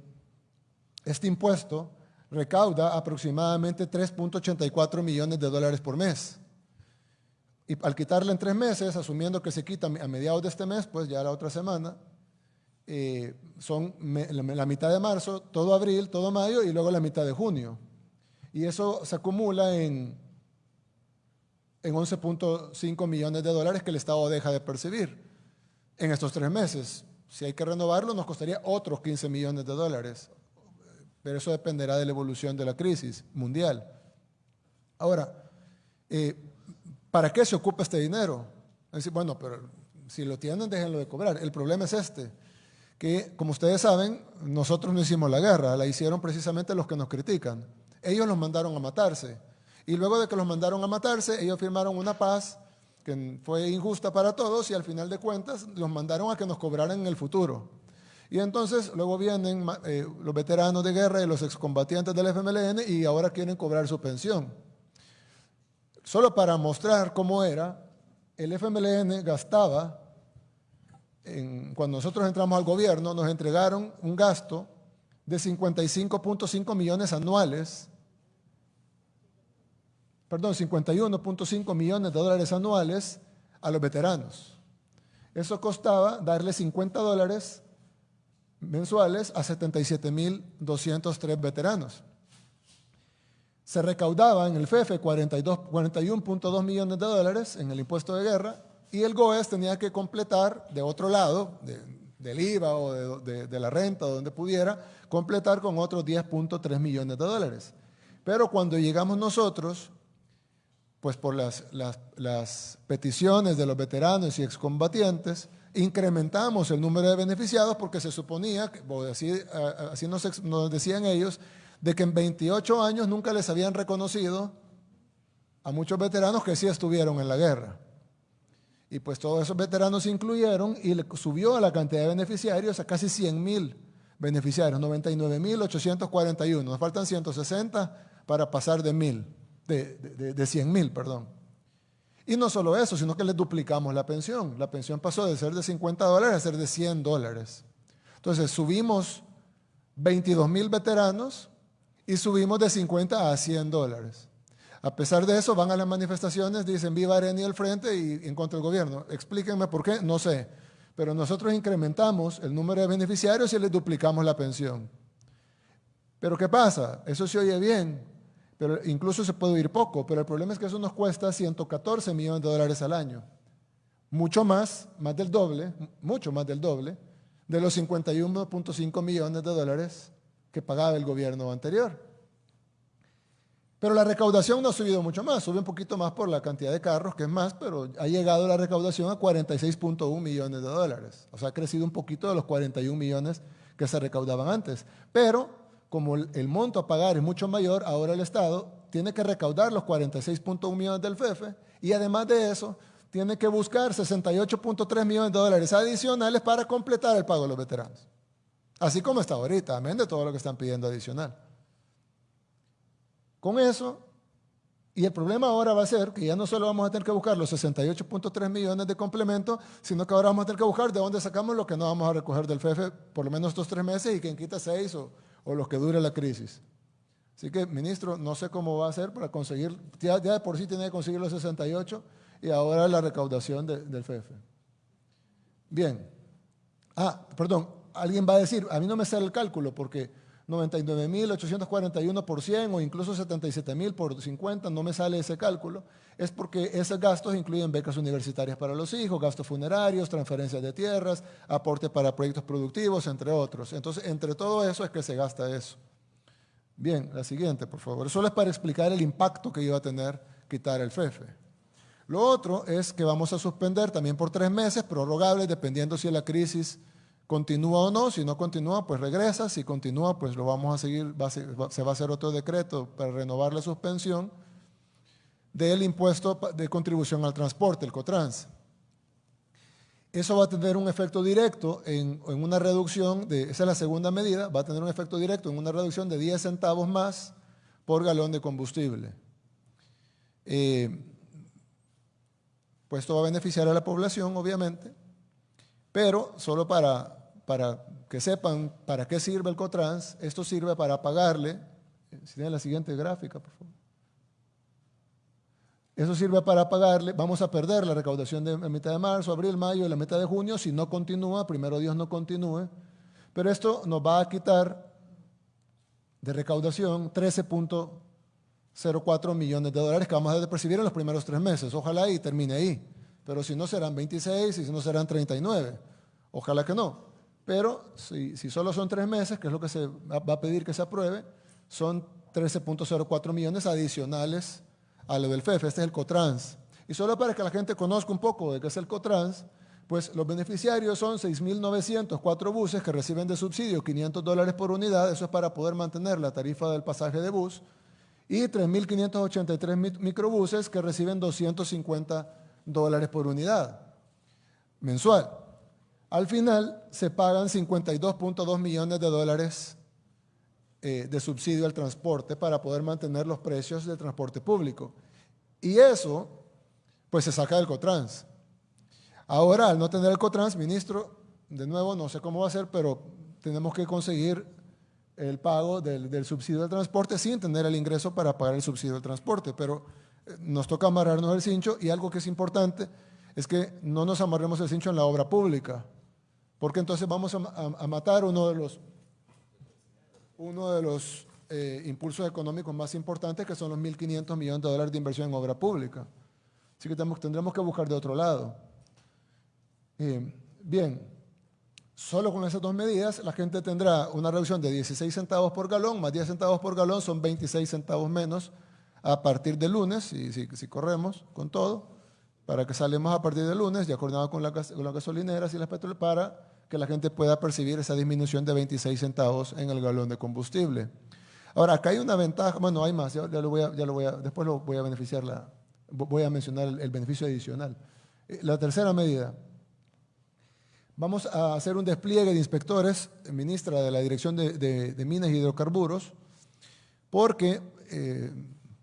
este impuesto recauda aproximadamente 3.84 millones de dólares por mes. Y al quitarle en tres meses, asumiendo que se quita a mediados de este mes, pues ya la otra semana, eh, son la, mitad de marzo, todo abril, todo mayo y luego la mitad de junio. Y eso se acumula en, en 11.5 millones de dólares que el Estado deja de percibir en estos tres meses. Si hay que renovarlo, nos costaría otros 15 millones de dólares. Pero eso dependerá de la evolución de la crisis mundial. Ahora, eh, ¿para qué se ocupa este dinero? Bueno, pero si lo tienen, déjenlo de cobrar. El problema es este, que como ustedes saben, nosotros no hicimos la guerra, la hicieron precisamente los que nos critican. Ellos los mandaron a matarse. Y luego de que los mandaron a matarse, ellos firmaron una paz que fue injusta para todos y al final de cuentas los mandaron a que nos cobraran en el futuro. Y entonces luego vienen eh, los veteranos de guerra y los excombatientes del FMLN y ahora quieren cobrar su pensión. Solo para mostrar cómo era, el FMLN gastaba, cuando nosotros entramos al gobierno, nos entregaron un gasto de 55.5 millones anuales perdón, 51.5 millones de dólares anuales a los veteranos. Eso costaba darle 50 dólares mensuales a 77.203 veteranos. Se recaudaba en el FEFE 41.2 millones de dólares en el impuesto de guerra y el GOES tenía que completar de otro lado, del IVA o de, la renta donde pudiera, completar con otros 10.3 millones de dólares. Pero cuando llegamos nosotros, pues por las, peticiones de los veteranos y excombatientes, incrementamos el número de beneficiados porque se suponía, así, así nos, decían ellos, de que en 28 años nunca les habían reconocido a muchos veteranos que sí estuvieron en la guerra. Y pues todos esos veteranos se incluyeron y subió a la cantidad de beneficiarios a casi 100 mil beneficiarios, 99 mil 841. Nos faltan 160 para pasar de mil de, de, 100 mil, perdón. Y no solo eso, sino que les duplicamos la pensión. La pensión pasó de ser de 50 dólares a ser de 100 dólares. Entonces subimos 22 mil veteranos y subimos de 50 a 100 dólares. A pesar de eso, van a las manifestaciones, dicen viva Areni al frente y en contra del gobierno. Explíquenme por qué, no sé. Pero nosotros incrementamos el número de beneficiarios y les duplicamos la pensión. Pero ¿qué pasa? Eso se oye bien, pero incluso se puede oír poco, pero el problema es que eso nos cuesta 114 millones de dólares al año. Mucho más, más del doble, mucho más del doble, de los 51.5 millones de dólares que pagaba el gobierno anterior. Pero la recaudación no ha subido mucho más, sube un poquito más por la cantidad de carros, que es más, pero ha llegado la recaudación a 46.1 millones de dólares. O sea, ha crecido un poquito de los 41 millones que se recaudaban antes. Pero como el, monto a pagar es mucho mayor, ahora el Estado tiene que recaudar los 46.1 millones del FEFE y además de eso tiene que buscar 68.3 millones de dólares adicionales para completar el pago de los veteranos. Así como está ahorita, amén de todo lo que están pidiendo adicional. Con eso, y el problema ahora va a ser que ya no solo vamos a tener que buscar los 68.3 millones de complemento, sino que ahora vamos a tener que buscar de dónde sacamos lo que no vamos a recoger del FEFE por lo menos estos tres meses y quien quita seis o, o los que dure la crisis. Así que, ministro, no sé cómo va a hacer para conseguir, ya, de por sí tiene que conseguir los 68 y ahora la recaudación del FEFE. Bien. Ah, perdón, alguien va a decir, a mí no me sale el cálculo porque 99.841 por 100 o incluso 77.000 por 50, no me sale ese cálculo, es porque esos gastos incluyen becas universitarias para los hijos, gastos funerarios, transferencias de tierras, aporte para proyectos productivos, entre otros. Entonces, entre todo eso es que se gasta eso. Bien, la siguiente, por favor. Solo es para explicar el impacto que iba a tener quitar el FEFE. Lo otro es que vamos a suspender también por tres meses, prorrogables, dependiendo si la crisis continúa o no, si no continúa, pues regresa, si continúa, pues lo vamos a seguir, se va a hacer otro decreto para renovar la suspensión del impuesto de contribución al transporte, el COTRANS. Eso va a tener un efecto directo en, una reducción, de, esa es la segunda medida, va a tener un efecto directo en una reducción de 10 centavos más por galón de combustible. Eh, pues esto va a beneficiar a la población, obviamente, pero solo para, para que sepan para qué sirve el COTRANS, esto sirve para pagarle, eh, si tiene la siguiente gráfica, por favor. Eso sirve para pagarle, vamos a perder la recaudación de la mitad de marzo, abril, mayo y la mitad de junio si no continúa, primero Dios no continúe, pero esto nos va a quitar de recaudación 13.04 millones de dólares que vamos a percibir en los primeros tres meses. Ojalá y termine ahí pero si no serán 26 y si no serán 39. Ojalá que no. Pero si, solo son tres meses, que es lo que se va a pedir que se apruebe, son 13.04 millones adicionales a lo del FEF. Este es el COTRANS. Y solo para que la gente conozca un poco de qué es el COTRANS, pues los beneficiarios son 6.904 buses que reciben de subsidio 500 dólares por unidad, eso es para poder mantener la tarifa del pasaje de bus, y 3.583 microbuses que reciben 250 dólares por unidad mensual. Al final se pagan 52.2 millones de dólares eh, de subsidio al transporte para poder mantener los precios del transporte público. Y eso, pues se saca del COTRANS. Ahora, al no tener el COTRANS, ministro, de nuevo, no sé cómo va a ser, pero tenemos que conseguir el pago del, subsidio del transporte sin tener el ingreso para pagar el subsidio del transporte. Pero nos toca amarrarnos el cincho y algo que es importante es que no nos amarremos el cincho en la obra pública, porque entonces vamos a, matar uno de los, uno de los eh, impulsos económicos más importantes, que son los 1.500 millones de dólares de inversión en obra pública. Así que tendremos que buscar de otro lado. Eh, bien, solo con esas dos medidas la gente tendrá una reducción de 16 centavos por galón, más 10 centavos por galón son 26 centavos menos a partir de lunes, si, si, corremos con todo, para que salimos a partir de lunes, ya acordado con, la, con las gasolineras y las petroleras, para que la gente pueda percibir esa disminución de 26 centavos en el galón de combustible. Ahora, acá hay una ventaja, bueno, hay más, ya, lo voy a, ya lo voy después lo voy a beneficiar, la, voy a mencionar el beneficio adicional. Eh, la tercera medida, Vamos a hacer un despliegue de inspectores, ministra de la Dirección de, Minas y Hidrocarburos, porque eh,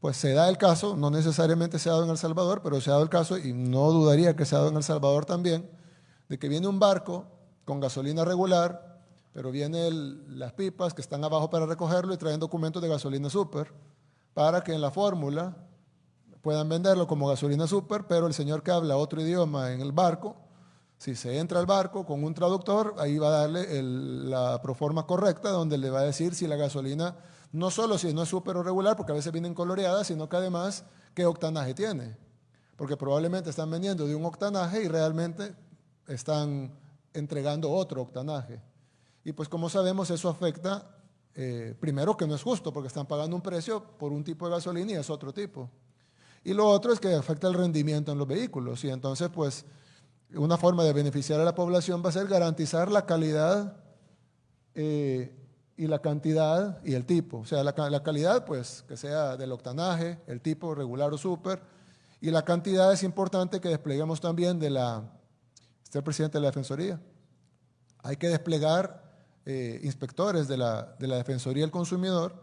pues se da el caso, no necesariamente se ha dado en El Salvador, pero se ha dado el caso, y no dudaría que se ha dado en El Salvador también, de que viene un barco con gasolina regular, pero vienen las pipas que están abajo para recogerlo y traen documentos de gasolina super, para que en la fórmula puedan venderlo como gasolina super, pero el señor que habla otro idioma en el barco, si se entra al barco con un traductor, ahí va a darle la proforma correcta, donde le va a decir si la gasolina, no solo si no es súper regular, porque a veces vienen coloreadas, sino que además qué octanaje tiene. Porque probablemente están vendiendo de un octanaje y realmente están entregando otro octanaje. Y pues como sabemos, eso afecta, eh, primero que no es justo, porque están pagando un precio por un tipo de gasolina y es otro tipo. Y lo otro es que afecta el rendimiento en los vehículos. Y entonces, pues, una forma de beneficiar a la población va a ser garantizar la calidad eh, y la cantidad y el tipo. O sea, la, calidad, pues, que sea del octanaje, el tipo regular o super, y la cantidad es importante que despleguemos también de la, este el presidente de la Defensoría. Hay que desplegar eh, inspectores de la, de la Defensoría del Consumidor,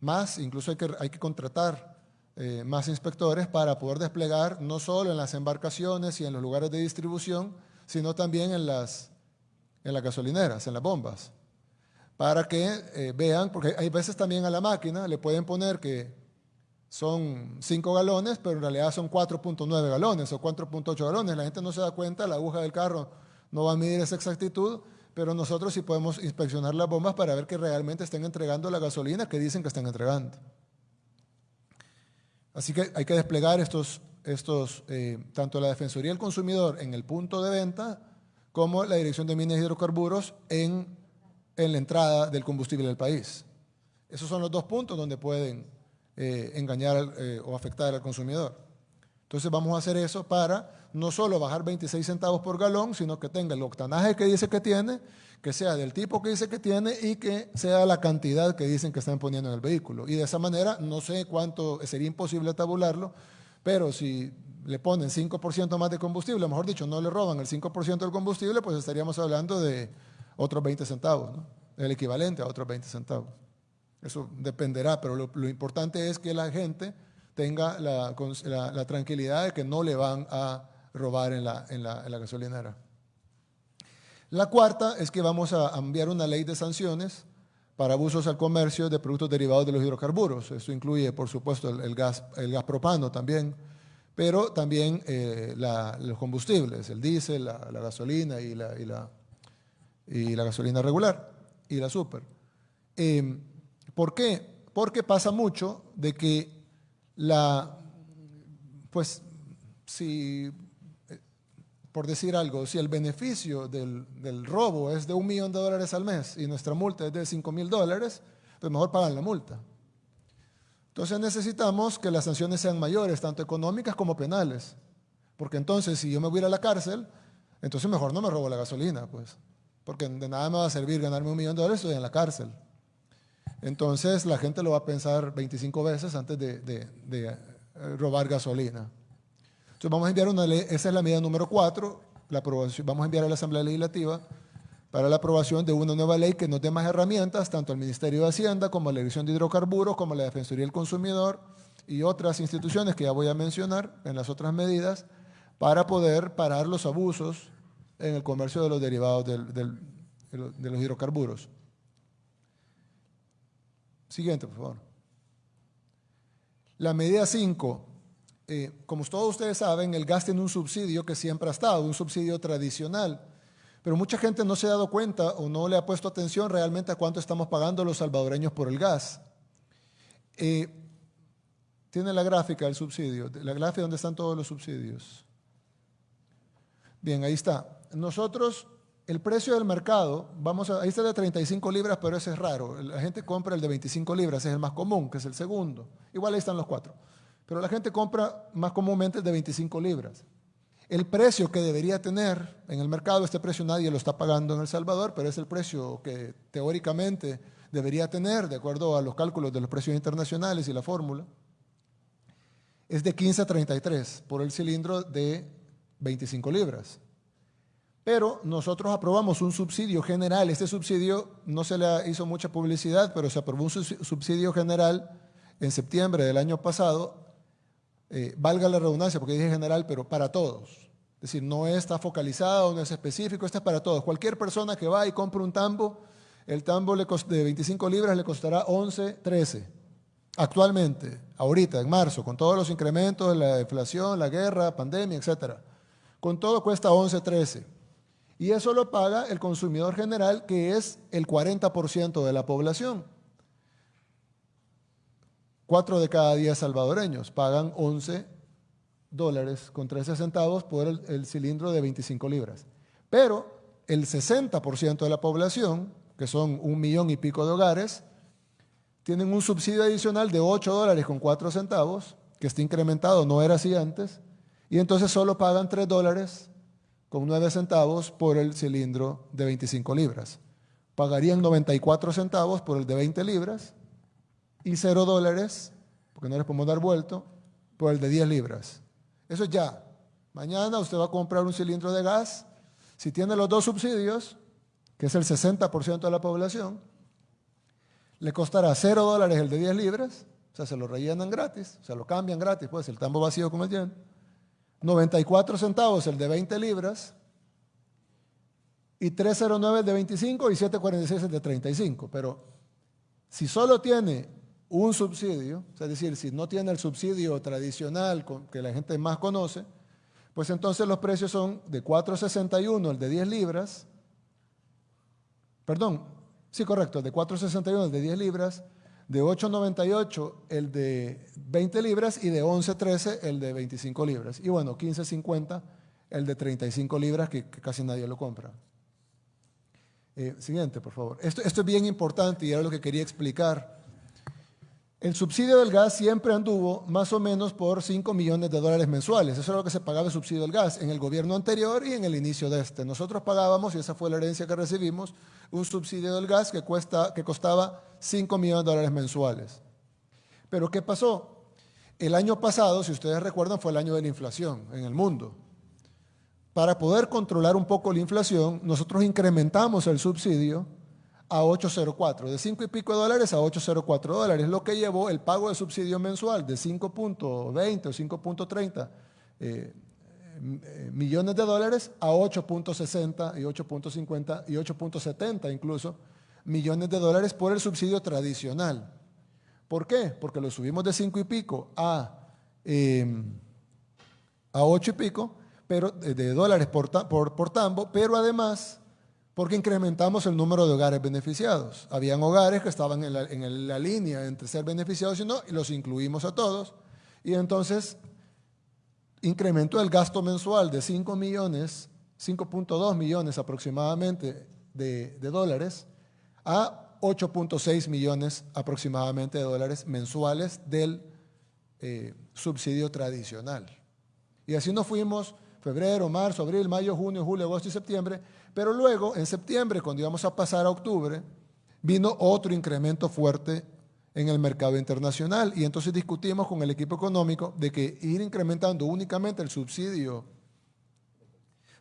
más, incluso hay que, hay que contratar eh, más inspectores para poder desplegar no solo en las embarcaciones y en los lugares de distribución, sino también en las, en las gasolineras, en las bombas, para que eh, vean, porque hay veces también a la máquina le pueden poner que son 5 galones, pero en realidad son 4.9 galones o 4.8 galones. La gente no se da cuenta, la aguja del carro no va a medir esa exactitud, pero nosotros sí podemos inspeccionar las bombas para ver que realmente estén entregando la gasolina que dicen que están entregando. Así que hay que desplegar estos, estos eh, tanto la Defensoría del Consumidor en el punto de venta como la Dirección de Minas y Hidrocarburos en, en la entrada del combustible del país. Esos son los dos puntos donde pueden eh, engañar eh, o afectar al consumidor. Entonces vamos a hacer eso para no solo bajar 26 centavos por galón, sino que tenga el octanaje que dice que tiene que sea del tipo que dice que tiene y que sea la cantidad que dicen que están poniendo en el vehículo. Y de esa manera, no sé cuánto, sería imposible tabularlo, pero si le ponen 5% más de combustible, mejor dicho, no le roban el 5% del combustible, pues estaríamos hablando de otros 20 centavos, el equivalente a otros 20 centavos. Eso dependerá, pero lo, importante es que la gente tenga la, tranquilidad de que no le van a robar en la, en la gasolinera. La cuarta es que vamos a enviar una ley de sanciones para abusos al comercio de productos derivados de los hidrocarburos. Eso incluye, por supuesto, el, gas, el gas propano también, pero también eh, los combustibles, el diésel, la, gasolina y la, y, la, gasolina regular y la super. Em, ¿Por qué? Porque pasa mucho de que la, pues, si por decir algo, si el beneficio del, del, robo es de un millón de dólares al mes y nuestra multa es de cinco mil dólares, pues mejor pagan la multa. Entonces necesitamos que las sanciones sean mayores, tanto económicas como penales. Porque entonces, si yo me voy a la cárcel, entonces mejor no me robo la gasolina, pues. Porque de nada me va a servir ganarme un millón de dólares, estoy en la cárcel. Entonces la gente lo va a pensar 25 veces antes de, eh, robar gasolina. Entonces vamos a enviar una ley, esa es la medida número 4, la aprobación, vamos a enviar a la Asamblea Legislativa para la aprobación de una nueva ley que nos dé más herramientas, tanto al Ministerio de Hacienda como a la Dirección de Hidrocarburos, como a la Defensoría del Consumidor y otras instituciones que ya voy a mencionar en las otras medidas, para poder parar los abusos en el comercio de los derivados del, de los hidrocarburos. Siguiente, por favor. La medida 5. Eh, como todos ustedes saben, el gas tiene un subsidio que siempre ha estado, un subsidio tradicional. Pero mucha gente no se ha dado cuenta o no le ha puesto atención realmente a cuánto estamos pagando los salvadoreños por el gas. Eh, tiene la gráfica del subsidio, la gráfica donde están todos los subsidios. Bien, ahí está. Nosotros el precio del mercado, vamos a, ahí está de 35 libras, pero ese es raro. La gente compra el de 25 libras, es el más común, que es el segundo. Igual ahí están los cuatro. Pero la gente compra más comúnmente el de 25 libras. El precio que debería tener en el mercado, este precio nadie lo está pagando en El Salvador, pero es el precio que teóricamente debería tener, de acuerdo a los cálculos de los precios internacionales y la fórmula, es de 15 a 33 por el cilindro de 25 libras. Pero nosotros aprobamos un subsidio general. Este subsidio no se le hizo mucha publicidad, pero se aprobó un subsidio general en septiembre del año pasado. Eh, valga la redundancia, porque dije general, pero para todos. Es decir, no está focalizado, no es específico, este es para todos. Cualquier persona que va y compre un tambo, el tambo de 25 libras le costará 11, 13. Actualmente, ahorita, en marzo, con todos los incrementos, la inflación, la guerra, pandemia, etc. Con todo cuesta 11, 13. Y eso lo paga el consumidor general, que es el 40% de la población. Cuatro de cada diez salvadoreños pagan 11 dólares con 13 centavos por el, cilindro de 25 libras. Pero el 60% de la población, que son un millón y pico de hogares, tienen un subsidio adicional de 8 dólares con 4 centavos, que está incrementado, no era así antes, y entonces solo pagan 3 dólares con 9 centavos por el cilindro de 25 libras. Pagarían 94 centavos por el de 20 libras y 0 dólares, porque no les podemos dar vuelto, por el de 10 libras. Eso es ya. Mañana usted va a comprar un cilindro de gas. Si tiene los dos subsidios, que es el 60% de la población, le costará 0 dólares el de 10 libras, o sea, se lo rellenan gratis, se lo cambian gratis, pues el tambo vacío como el lleno 94 centavos el de 20 libras, y 309 el de 25 y 746 el de 35. Pero si solo tiene un subsidio, es decir, si no tiene el subsidio tradicional que la gente más conoce, pues entonces los precios son de 461 el de 10 libras, perdón, sí correcto, de 461 el de 10 libras, de 8.98 el de 20 libras y de 11.13 el de 25 libras. Y bueno, 15.50 el de 35 libras que, casi nadie lo compra. Eh, siguiente, por favor. Esto, esto es bien importante y era lo que quería explicar. El subsidio del gas siempre anduvo más o menos por 5 millones de dólares mensuales. Eso era lo que se pagaba el subsidio del gas en el gobierno anterior y en el inicio de este. Nosotros pagábamos, y esa fue la herencia que recibimos, un subsidio del gas que, cuesta, que costaba 5 millones de dólares mensuales. Pero ¿qué pasó? El año pasado, si ustedes recuerdan, fue el año de la inflación en el mundo. Para poder controlar un poco la inflación, nosotros incrementamos el subsidio a 804, de 5 y pico de dólares a 804 dólares, lo que llevó el pago de subsidio mensual de 5.20 o 5.30 eh, eh, millones de dólares a 8.60 y 8.50 y 8.70 incluso millones de dólares por el subsidio tradicional. ¿Por qué? Porque lo subimos de 5 y pico a, eh, a 8 y pico pero, de, dólares por, por, por tambo, pero además porque incrementamos el número de hogares beneficiados. Habían hogares que estaban en la, línea entre ser beneficiados y no, y los incluimos a todos. Y entonces incrementó el gasto mensual de 5 millones, 5.2 millones aproximadamente de, dólares a 8.6 millones aproximadamente de dólares mensuales del eh, subsidio tradicional. Y así nos fuimos febrero, marzo, abril, mayo, junio, julio, agosto y septiembre, pero luego en septiembre, cuando íbamos a pasar a octubre, vino otro incremento fuerte en el mercado internacional. Y entonces discutimos con el equipo económico de que ir incrementando únicamente el subsidio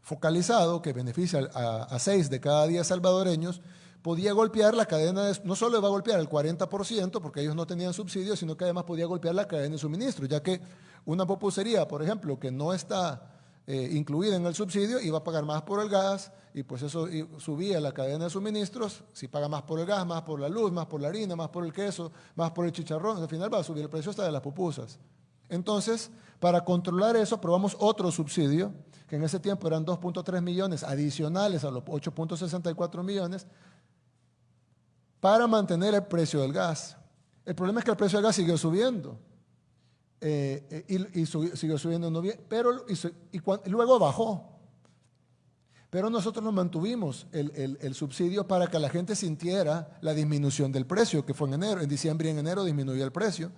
focalizado que beneficia a, seis de cada diez salvadoreños, podía golpear la cadena, de, no solo va a golpear el 40%, porque ellos no tenían subsidio, sino que además podía golpear la cadena de suministro, ya que una popusería, por ejemplo, que no está eh, incluida en el subsidio, iba a pagar más por el gas, y pues eso subía la cadena de suministros, si paga más por el gas, más por la luz, más por la harina, más por el queso, más por el chicharrón, al final va a subir el precio hasta de las pupusas. Entonces, para controlar eso, aprobamos otro subsidio, que en ese tiempo eran 2.3 millones adicionales a los 8.64 millones, para mantener el precio del gas. El problema es que el precio del gas siguió subiendo. Eh, eh, y, siguió subiendo en noviembre, pero y, luego bajó. Pero nosotros nos mantuvimos el, el, subsidio para que la gente sintiera la disminución del precio, que fue en enero. En diciembre y en enero disminuyó el precio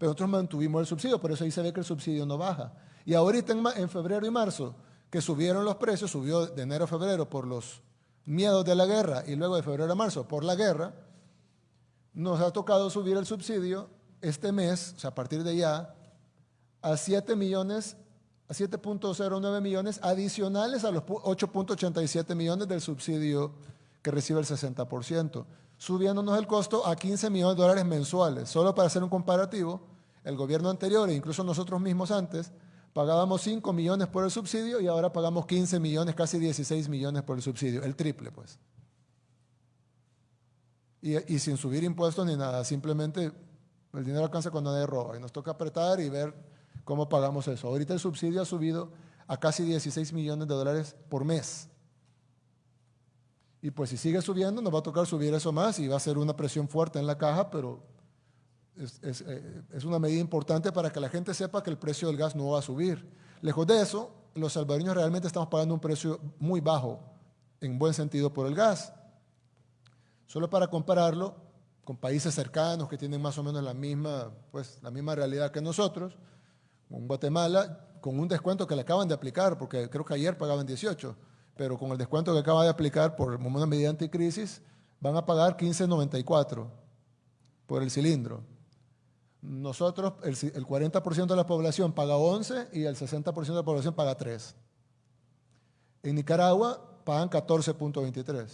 pero nosotros mantuvimos el subsidio, por eso ahí se ve que el subsidio no baja. Y ahorita en, febrero y marzo, que subieron los precios, subió de enero a febrero por los miedos de la guerra y luego de febrero a marzo por la guerra, nos ha tocado subir el subsidio este mes, o sea, a partir de ya, a 7 millones, a 7.09 millones adicionales a los 8.87 millones del subsidio que recibe el 60%, subiéndonos el costo a 15 millones de dólares mensuales. Solo para hacer un comparativo, el gobierno anterior e incluso nosotros mismos antes pagábamos 5 millones por el subsidio y ahora pagamos 15 millones, casi 16 millones por el subsidio, el triple pues. Y, sin subir impuestos ni nada, simplemente el dinero alcanza cuando nadie roba y nos toca apretar y ver cómo pagamos eso. Ahorita el subsidio ha subido a casi 16 millones de dólares por mes. Y pues si sigue subiendo, nos va a tocar subir eso más y va a ser una presión fuerte en la caja, pero eh, es, una medida importante para que la gente sepa que el precio del gas no va a subir. Lejos de eso, los salvadoreños realmente estamos pagando un precio muy bajo, en buen sentido, por el gas. Solo para compararlo con países cercanos que tienen más o menos la misma, pues, la misma realidad que nosotros, con Guatemala, con un descuento que le acaban de aplicar, porque creo que ayer pagaban 18, pero con el descuento que acaba de aplicar por una medida anticrisis, van a pagar 15.94 por el cilindro. Nosotros, el, 40% de la población paga 11 y el 60% de la población paga 3. En Nicaragua pagan 14.23.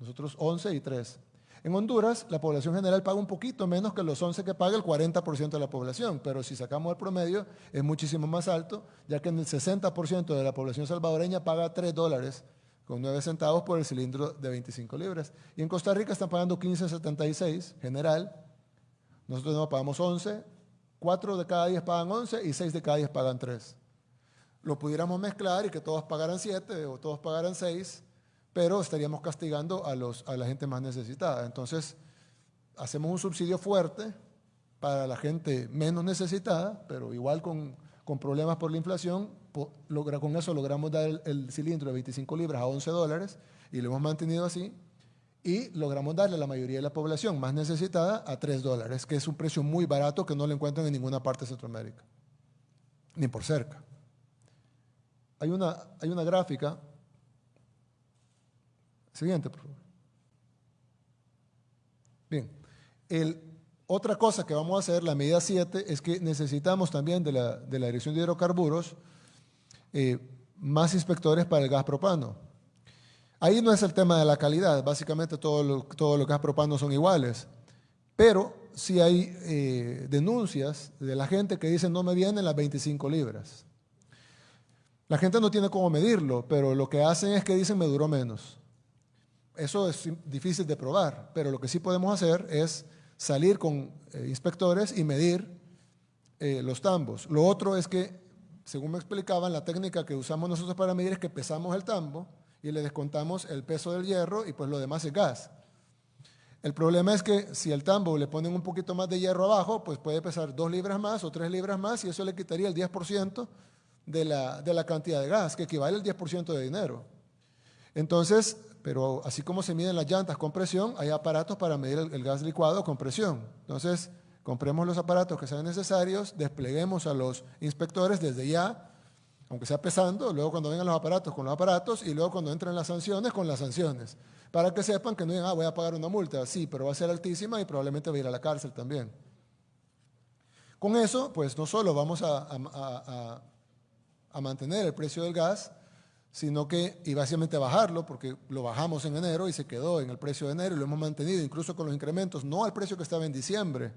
Nosotros 11 y 3. En Honduras, la población general paga un poquito menos que los 11 que paga el 40% de la población, pero si sacamos el promedio es muchísimo más alto, ya que en el 60% de la población salvadoreña paga 3 dólares con 9 centavos por el cilindro de 25 libras. Y en Costa Rica están pagando 15.76 general nosotros no pagamos 11, 4 de cada 10 pagan 11 y 6 de cada 10 pagan 3. Lo pudiéramos mezclar y que todos pagaran 7 o todos pagaran 6, pero estaríamos castigando a, los, a la gente más necesitada. Entonces, hacemos un subsidio fuerte para la gente menos necesitada, pero igual con, con problemas por la inflación, logra, con eso logramos dar el, cilindro de 25 libras a 11 dólares y lo hemos mantenido así y logramos darle a la mayoría de la población más necesitada a 3 dólares, que es un precio muy barato que no lo encuentran en ninguna parte de Centroamérica, ni por cerca. Hay una, hay una gráfica. Siguiente, por favor. Bien, otra cosa que vamos a hacer, la medida 7, es que necesitamos también de la, de la Dirección de Hidrocarburos eh, más inspectores para el gas propano. Ahí no es el tema de la calidad, básicamente todo lo, todo lo que es propano son iguales, pero sí hay eh, denuncias de la gente que dice no me vienen las 25 libras. La gente no tiene cómo medirlo, pero lo que hacen es que dicen me duró menos. Eso es difícil de probar, pero lo que sí podemos hacer es salir con eh, inspectores y medir eh, los tambos. Lo otro es que, según me explicaban, la técnica que usamos nosotros para medir es que pesamos el tambo y le descontamos el peso del hierro y pues lo demás es gas. El problema es que si el tambo le ponen un poquito más de hierro abajo, pues puede pesar dos libras más o tres libras más y eso le quitaría el 10% de la, de la cantidad de gas, que equivale al 10% de dinero. Entonces, pero así como se miden las llantas con presión, hay aparatos para medir el, gas licuado con presión. Entonces, compremos los aparatos que sean necesarios, despleguemos a los inspectores desde ya, aunque sea pesando, luego cuando vengan los aparatos con los aparatos y luego cuando entren las sanciones con las sanciones, para que sepan que no digan, ah, voy a pagar una multa, sí, pero va a ser altísima y probablemente va a ir a la cárcel también. Con eso, pues no solo vamos a, a mantener el precio del gas, sino que, y básicamente bajarlo, porque lo bajamos en enero y se quedó en el precio de enero y lo hemos mantenido incluso con los incrementos, no al precio que estaba en diciembre,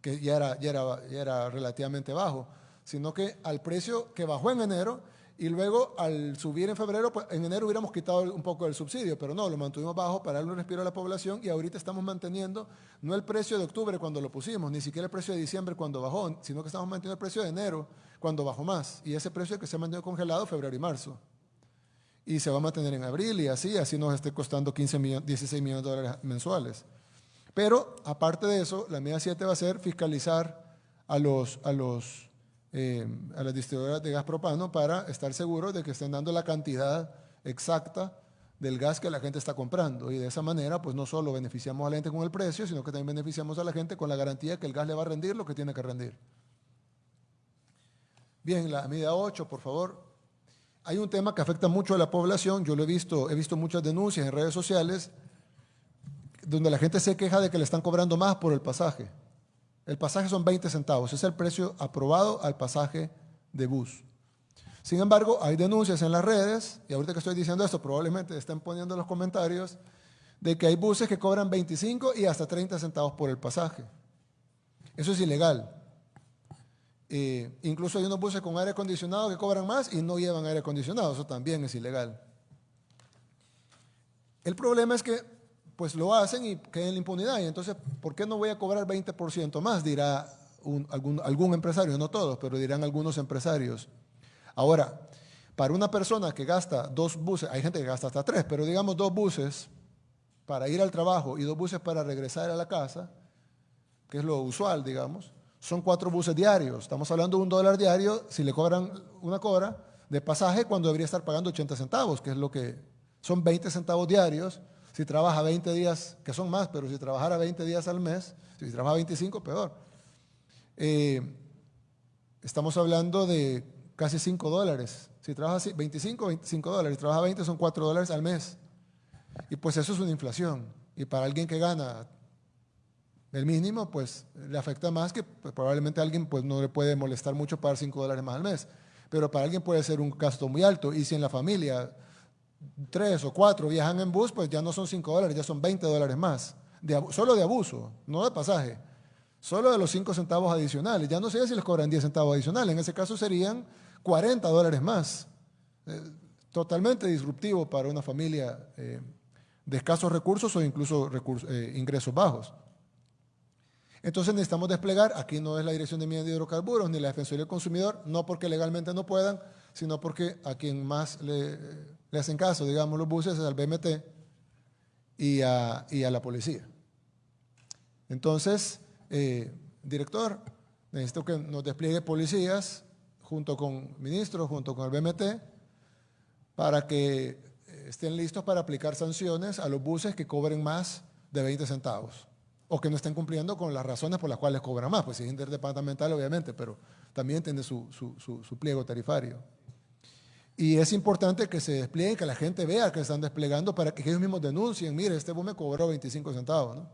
que ya era, ya era, ya era relativamente bajo, sino que al precio que bajó en enero y luego al subir en febrero, pues en enero hubiéramos quitado un poco del subsidio, pero no, lo mantuvimos bajo para darle un respiro a la población y ahorita estamos manteniendo no el precio de octubre cuando lo pusimos, ni siquiera el precio de diciembre cuando bajó, sino que estamos manteniendo el precio de enero cuando bajó más. Y ese precio que se ha mantenido congelado febrero y marzo y se va a mantener en abril y así, así nos esté costando 15 millones, 16 millones de dólares mensuales. Pero aparte de eso, la medida 7 va a ser fiscalizar a, los, a, los, eh, a las distribuidoras de gas propano para estar seguros de que estén dando la cantidad exacta del gas que la gente está comprando. Y de esa manera, pues no solo beneficiamos a la gente con el precio, sino que también beneficiamos a la gente con la garantía que el gas le va a rendir lo que tiene que rendir. Bien, la medida 8, por favor. Hay un tema que afecta mucho a la población, yo lo he visto, he visto muchas denuncias en redes sociales donde la gente se queja de que le están cobrando más por el pasaje. El pasaje son 20 centavos, es el precio aprobado al pasaje de bus. Sin embargo, hay denuncias en las redes, y ahorita que estoy diciendo esto, probablemente estén poniendo en los comentarios, de que hay buses que cobran 25 y hasta 30 centavos por el pasaje. Eso es ilegal. Incluso hay unos buses con aire acondicionado que cobran más y no llevan aire acondicionado, eso también es ilegal. El problema es que pues lo hacen y queda en la impunidad. Y entonces, ¿por qué no voy a cobrar 20% más? Dirá algún empresario, no todos, pero dirán algunos empresarios. Ahora, para una persona que gasta dos buses, hay gente que gasta hasta tres, pero digamos dos buses para ir al trabajo y dos buses para regresar a la casa, que es lo usual, digamos, son cuatro buses diarios. Estamos hablando de un dólar diario si le cobran una cobra de pasaje cuando debería estar pagando 80 centavos, que es lo que son 20 centavos diarios. Si trabaja 20 días, que son más, pero si trabajara 20 días al mes, si trabaja 25, peor. Eh, estamos hablando de casi 5 dólares. Si trabaja 25, 25 dólares. Si trabaja 20, son 4 dólares al mes. Y pues eso es una inflación. Y para alguien que gana el mínimo, pues le afecta más que pues, probablemente a alguien pues, no le puede molestar mucho pagar 5 dólares más al mes. Pero para alguien puede ser un gasto muy alto. Y si en la familia tres o cuatro viajan en bus, pues ya no son 5 dólares, ya son 20 dólares más. solo de abuso, no de pasaje. Solo de los 5 centavos adicionales. Ya no sé si les cobran 10 centavos adicionales. En ese caso serían 40 dólares más. Eh, totalmente disruptivo para una familia eh, de escasos recursos o incluso eh, ingresos bajos. Entonces necesitamos desplegar, aquí no es la Dirección de Minas de Hidrocarburos ni la Defensoría del Consumidor, no porque legalmente no puedan, sino porque a quien más le, hacen caso, digamos, los buses es al BMT y a, la policía. Entonces, eh, director, necesito que nos despliegue policías junto con ministros, junto con el BMT, para que eh, estén listos para aplicar sanciones a los buses que cobren más de 20 centavos o que no estén cumpliendo con las razones por las cuales cobran más. Pues si es interdepartamental, obviamente, pero también tiene su, pliego tarifario. Y es importante que se despliegue, que la gente vea que están desplegando para que ellos mismos denuncien, mire, este bus me cobró 25 centavos. ¿no?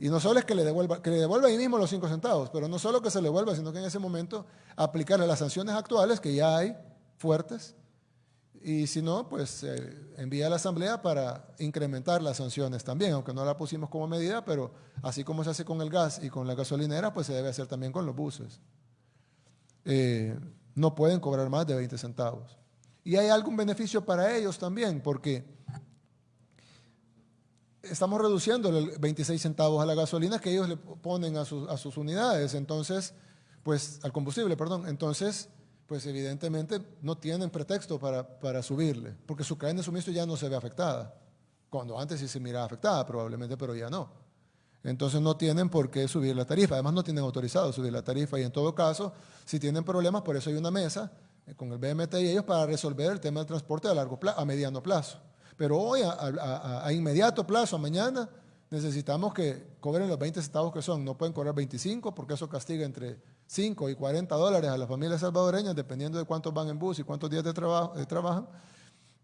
Y no solo es que le, devuelva, que le devuelva ahí mismo los 5 centavos, pero no solo que se le devuelva, sino que en ese momento aplicarle las sanciones actuales, que ya hay fuertes, y si no, pues eh, envía a la Asamblea para incrementar las sanciones también, aunque no la pusimos como medida, pero así como se hace con el gas y con la gasolinera, pues se debe hacer también con los buses. Eh, no pueden cobrar más de 20 centavos. Y hay algún beneficio para ellos también, porque estamos reduciendo el 26 centavos a la gasolina que ellos le ponen a sus, a sus unidades, entonces, pues al combustible, perdón. Entonces, pues evidentemente no tienen pretexto para, subirle, porque su cadena de suministro ya no se ve afectada, cuando antes sí se miraba afectada probablemente, pero ya no. Entonces no tienen por qué subir la tarifa, además no tienen autorizado subir la tarifa y en todo caso, si tienen problemas, por eso hay una mesa con el BMT y ellos para resolver el tema del transporte a, largo plazo, a mediano plazo. Pero hoy, a, inmediato plazo, a mañana, necesitamos que cobren los 20 centavos que son. No pueden cobrar 25 porque eso castiga entre 5 y 40 dólares a las familias salvadoreñas, dependiendo de cuántos van en bus y cuántos días de trabajo eh, trabajan,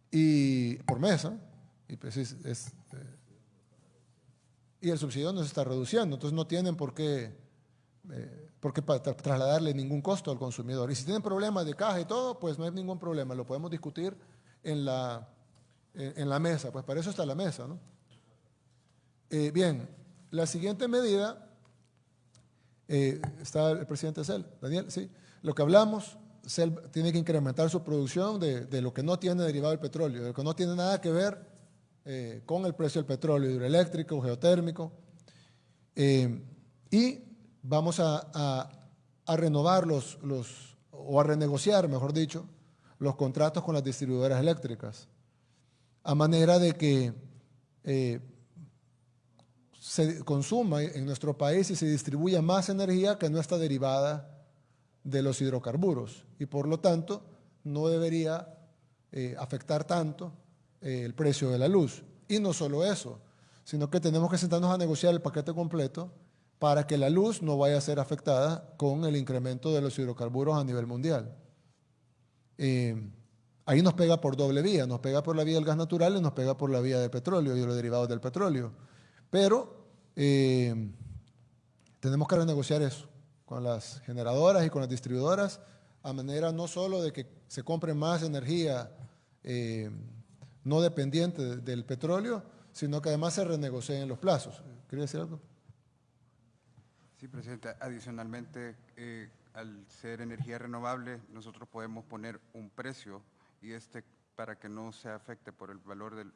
y por mesa. Y, pues es, eh, y el subsidio no se está reduciendo, entonces no tienen por qué, eh, por qué trasladarle ningún costo al consumidor. Y si tienen problemas de caja y todo, pues no hay ningún problema, lo podemos discutir en la, en la mesa, pues para eso está la mesa. ¿no? Bien, la siguiente medida, eh, está el presidente Cel, Daniel, sí, lo que hablamos, Cel tiene que incrementar su producción de, lo que no tiene derivado del petróleo, de lo que no tiene nada que ver eh, con el precio del petróleo hidroeléctrico, geotérmico, y vamos a, renovar los, los, o a renegociar, mejor dicho, los contratos con las distribuidoras eléctricas, a manera de que se consuma en nuestro país y se distribuya más energía que no está derivada de los hidrocarburos y por lo tanto no debería eh, afectar tanto eh, el precio de la luz. Y no solo eso, sino que tenemos que sentarnos a negociar el paquete completo para que la luz no vaya a ser afectada con el incremento de los hidrocarburos a nivel mundial. Eh, ahí nos pega por doble vía, nos pega por la vía del gas natural y nos pega por la vía del petróleo y los derivados del petróleo. Pero eh, tenemos que renegociar eso con las generadoras y con las distribuidoras a manera no solo de que se compre más energía eh, no dependiente del petróleo, sino que además se renegocien los plazos. ¿Quería decir algo? Sí, presidente. Adicionalmente, eh, al ser energía renovable, nosotros podemos poner un precio y este para que no se afecte por el valor del,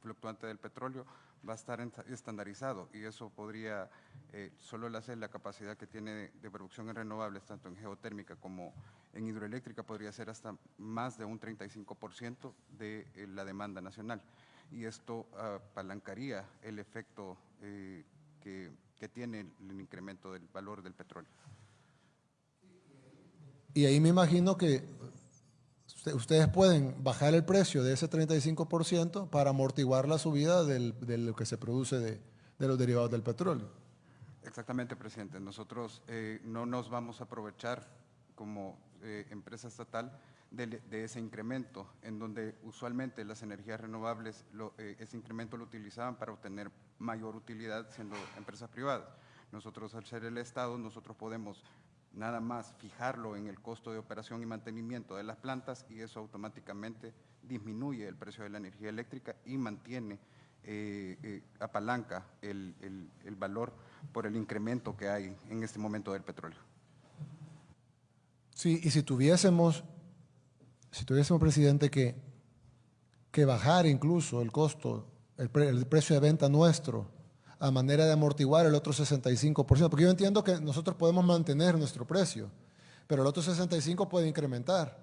fluctuante del petróleo, va a estar estandarizado y eso podría, eh, solo el hacer la capacidad que tiene de, producción en renovables, tanto en geotérmica como en hidroeléctrica, podría ser hasta más de un 35% de eh, la demanda nacional. Y esto apalancaría el efecto eh, que, que tiene el incremento del valor del petróleo. Y ahí me imagino que ustedes pueden bajar el precio de ese 35% para amortiguar la subida de lo que se produce de, los derivados del petróleo. Exactamente, presidente. Nosotros eh, no nos vamos a aprovechar como eh, empresa estatal de, ese incremento, en donde usualmente las energías renovables, eh, ese incremento lo utilizaban para obtener mayor utilidad siendo empresas privadas. Nosotros, al ser el Estado, nosotros podemos nada más fijarlo en el costo de operación y mantenimiento de las plantas y eso automáticamente disminuye el precio de la energía eléctrica y mantiene, eh, eh, apalanca el, valor por el incremento que hay en este momento del petróleo. Sí, y si tuviésemos, si tuviésemos, presidente, que, que bajar incluso el costo, el precio de venta nuestro, a manera de amortiguar el otro 65%, porque yo entiendo que nosotros podemos mantener nuestro precio, pero el otro 65% puede incrementar.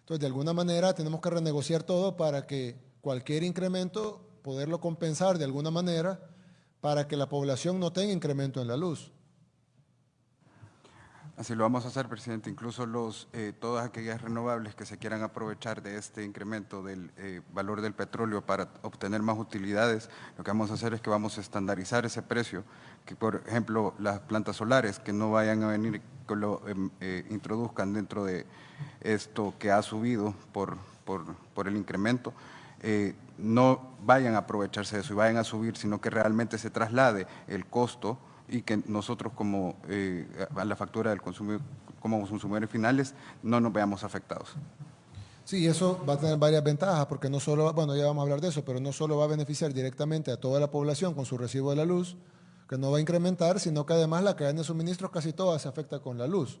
Entonces, de alguna manera tenemos que renegociar todo para que cualquier incremento, poderlo compensar de alguna manera para que la población no tenga incremento en la luz. Así lo vamos a hacer, presidente. Incluso los, eh, todas aquellas renovables que se quieran aprovechar de este incremento del eh, valor del petróleo para obtener más utilidades, lo que vamos a hacer es que vamos a estandarizar ese precio, que por ejemplo las plantas solares que no vayan a venir, que lo em, eh, introduzcan dentro de esto que ha subido por, por, por el incremento, no vayan a aprovecharse de eso y vayan a subir, sino que realmente se traslade el costo y que nosotros como eh, a la factura del consumo, como consumidores finales no nos veamos afectados. Sí, eso va a tener varias ventajas porque no solo, bueno, ya vamos a hablar de eso, pero no solo va a beneficiar directamente a toda la población con su recibo de la luz, que no va a incrementar, sino que además la cadena de suministros casi toda se afecta con la luz.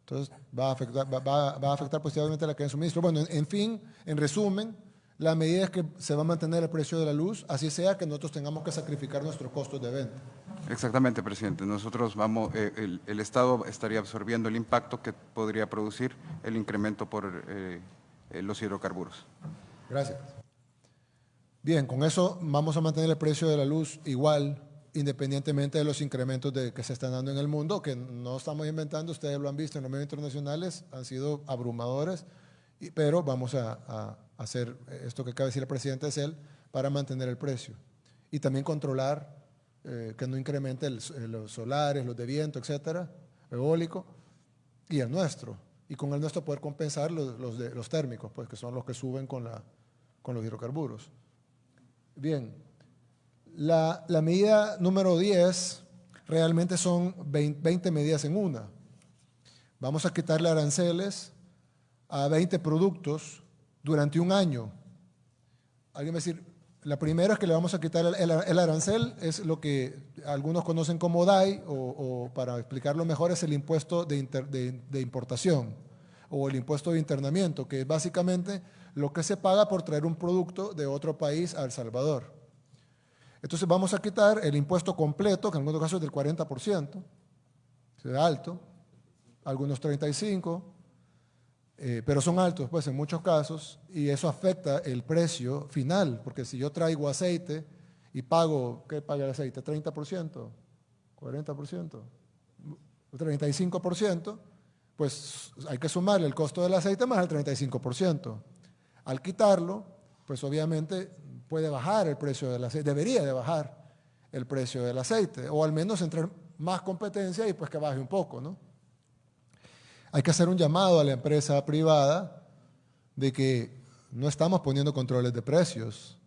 Entonces va a afectar, va, a afectar positivamente la cadena de suministro. Bueno, en fin, en resumen, la medida es que se va a mantener el precio de la luz, así sea que nosotros tengamos que sacrificar nuestros costos de venta. Exactamente, presidente. Nosotros vamos, eh, el, Estado estaría absorbiendo el impacto que podría producir el incremento por eh, eh, los hidrocarburos. Gracias. Bien, con eso vamos a mantener el precio de la luz igual independientemente de los incrementos de, que se están dando en el mundo, que no estamos inventando, ustedes lo han visto en los medios internacionales, han sido abrumadores, pero vamos a, hacer esto que acaba de decir el presidente es él para mantener el precio y también controlar eh, que no incremente los solares, los de viento, etcétera, eólico, y el nuestro. Y con el nuestro poder compensar los, los, térmicos, pues que son los que suben con, la, con los hidrocarburos. Bien, la, la medida número 10 realmente son 20, medidas en una. Vamos a quitarle aranceles a 20 productos durante un año. Alguien va a decir, la primera es que le vamos a quitar el, arancel, es lo que algunos conocen como DAI, o, para explicarlo mejor es el impuesto de, de, importación o el impuesto de internamiento, que es básicamente lo que se paga por traer un producto de otro país a El Salvador. Entonces vamos a quitar el impuesto completo, que en algunos casos es del 40%, es alto, algunos 35%, eh, pero son altos pues en muchos casos y eso afecta el precio final, porque si yo traigo aceite y pago, ¿qué paga el aceite? ¿30%? ¿40%? ¿35%? Pues hay que sumarle el costo del aceite más el 35%. Al quitarlo, pues obviamente puede bajar el precio del aceite, debería de bajar el precio del aceite, o al menos entrar más competencia y pues que baje un poco, ¿no? Hay que hacer un llamado a la empresa privada de que no estamos poniendo controles de precios,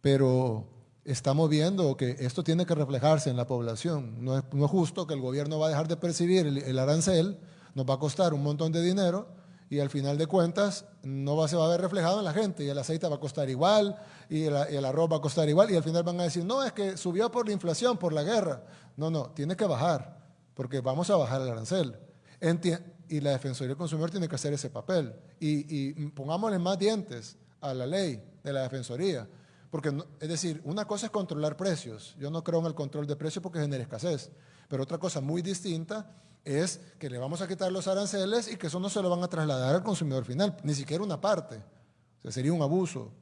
pero estamos viendo que esto tiene que reflejarse en la población. No es, justo que el gobierno va a dejar de percibir el, arancel, nos va a costar un montón de dinero y al final de cuentas no va, se va a ver reflejado en la gente y el aceite va a costar igual y el, el, arroz va a costar igual y al final van a decir, no, es que subió por la inflación, por la guerra. No, no, tiene que bajar porque vamos a bajar el arancel y la Defensoría del Consumidor tiene que hacer ese papel. Y, pongámosle más dientes a la ley de la Defensoría. Porque, es decir, una cosa es controlar precios. Yo no creo en el control de precios porque genera escasez. Pero otra cosa muy distinta es que le vamos a quitar los aranceles y que eso no se lo van a trasladar al consumidor final, ni siquiera una parte. Sería un abuso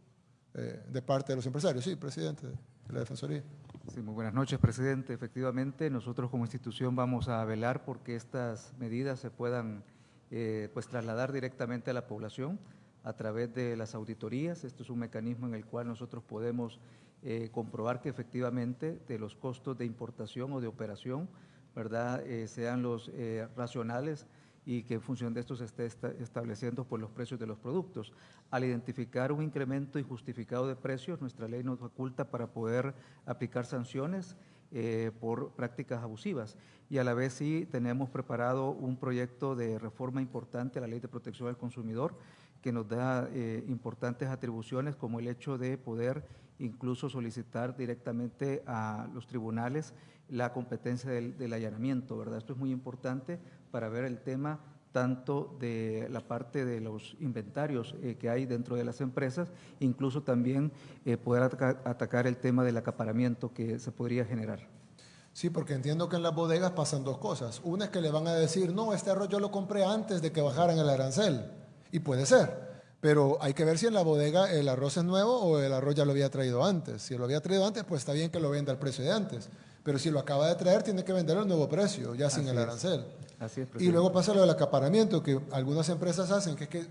eh, de parte de los empresarios. Sí, presidente de la Defensoría. Sí, muy buenas noches, presidente. Efectivamente, nosotros como institución vamos a velar porque estas medidas se puedan eh, pues, trasladar directamente a la población a través de las auditorías. Esto es un mecanismo en el cual nosotros podemos eh, comprobar que efectivamente de los costos de importación o de operación, ¿verdad?, eh, sean los racionales y que en función de esto se esté estableciendo por los precios de los productos. Al identificar un incremento injustificado de precios, nuestra ley nos faculta para poder aplicar sanciones eh, por prácticas abusivas. Y a la vez sí tenemos preparado un proyecto de reforma importante a la Ley de Protección al Consumidor que nos da eh, importantes atribuciones como el hecho de poder incluso solicitar directamente a los tribunales la competencia del, allanamiento, ¿verdad? Esto es muy importante para ver el tema tanto de la parte de los inventarios eh, que hay dentro de las empresas, incluso también eh, poder atacar el tema del acaparamiento que se podría generar. Sí, porque entiendo que en las bodegas pasan dos cosas. Una es que le van a decir, no, este arroz yo lo compré antes de que bajaran el arancel. Y puede ser. Pero hay que ver si en la bodega el arroz es nuevo o el arroz ya lo había traído antes. Si lo había traído antes, pues está bien que lo venda al precio de antes. Pero si lo acaba de traer, tiene que venderlo al nuevo precio, ya sin el arancel. Así es, y luego pasa lo del acaparamiento, que algunas empresas hacen, que es que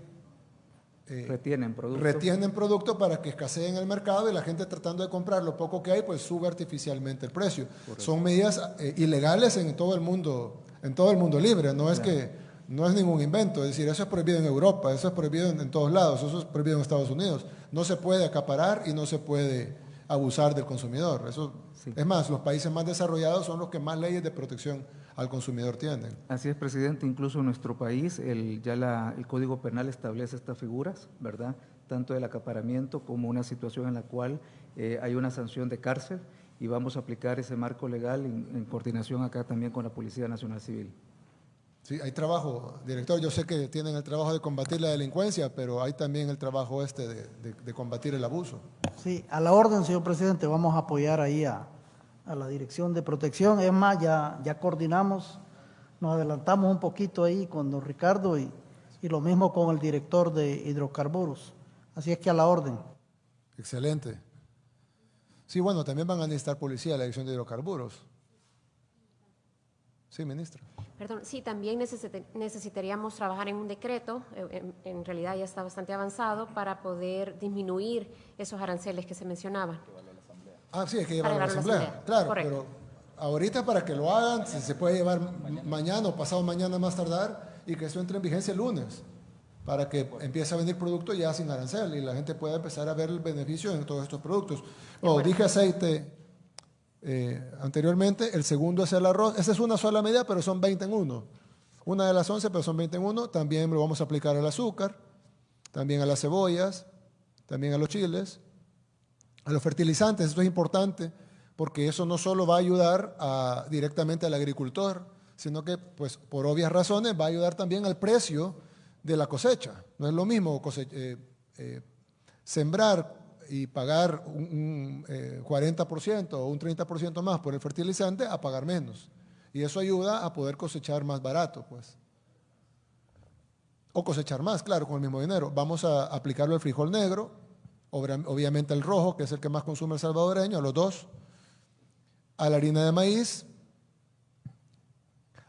eh, retienen productos. Retienen producto para que escasee en el mercado y la gente tratando de comprar lo poco que hay, pues sube artificialmente el precio. Son medidas eh, ilegales en todo el mundo, en todo el mundo libre. No es que no es ningún invento, es decir, eso es prohibido en Europa, eso es prohibido en, todos lados, eso es prohibido en Estados Unidos. No se puede acaparar y no se puede abusar del consumidor. Eso, Es más, los países más desarrollados son los que más leyes de protección al consumidor tienen. Así es, presidente. Incluso en nuestro país el, ya la, el Código Penal establece estas figuras, ¿verdad? Tanto del acaparamiento como una situación en la cual eh, hay una sanción de cárcel y vamos a aplicar ese marco legal en coordinación acá también con la Policía Nacional Civil. Sí, hay trabajo, director, yo sé que tienen el trabajo de combatir la delincuencia, pero hay también el trabajo este de, combatir el abuso. Sí, a la orden, señor presidente, vamos a apoyar ahí a, la Dirección de Protección. Es más, ya, ya coordinamos, nos adelantamos un poquito ahí con don Ricardo y, y lo mismo con el director de hidrocarburos. Así es que a la orden. Excelente. Sí, bueno, también van a necesitar policía la dirección de hidrocarburos. Sí, ministra. Perdón, sí, también necesitaríamos trabajar en un decreto, eh, en, realidad ya está bastante avanzado, para poder disminuir esos aranceles que se mencionaban. Ah, sí, hay que llevarlo a la asamblea. Claro, pero ahorita para que lo hagan, se puede llevar mañana o pasado mañana más tardar y que eso entre en vigencia el lunes para que empiece a vender productos ya sin arancel y la gente pueda empezar a ver el beneficio en todos estos productos. No, dije aceite eh, anteriormente, el segundo es el arroz. Esa es una sola medida, pero son 20 en uno. Una de las 11, pero son 20 en uno. También lo vamos a aplicar al azúcar, también a las cebollas, también a los chiles, a los fertilizantes. Esto es importante porque eso no solo va a ayudar directamente al agricultor, sino que, pues, por obvias razones, va a ayudar también al precio de la cosecha. No es lo mismo eh, eh, sembrar y pagar un, 40% eh, o un 30% más por el fertilizante a pagar menos. Y eso ayuda a poder cosechar más barato, pues. O cosechar más, claro, con el mismo dinero. Vamos a aplicarlo al frijol negro, obviamente al rojo, que es el que más consume el salvadoreño, a los dos, a la harina de maíz,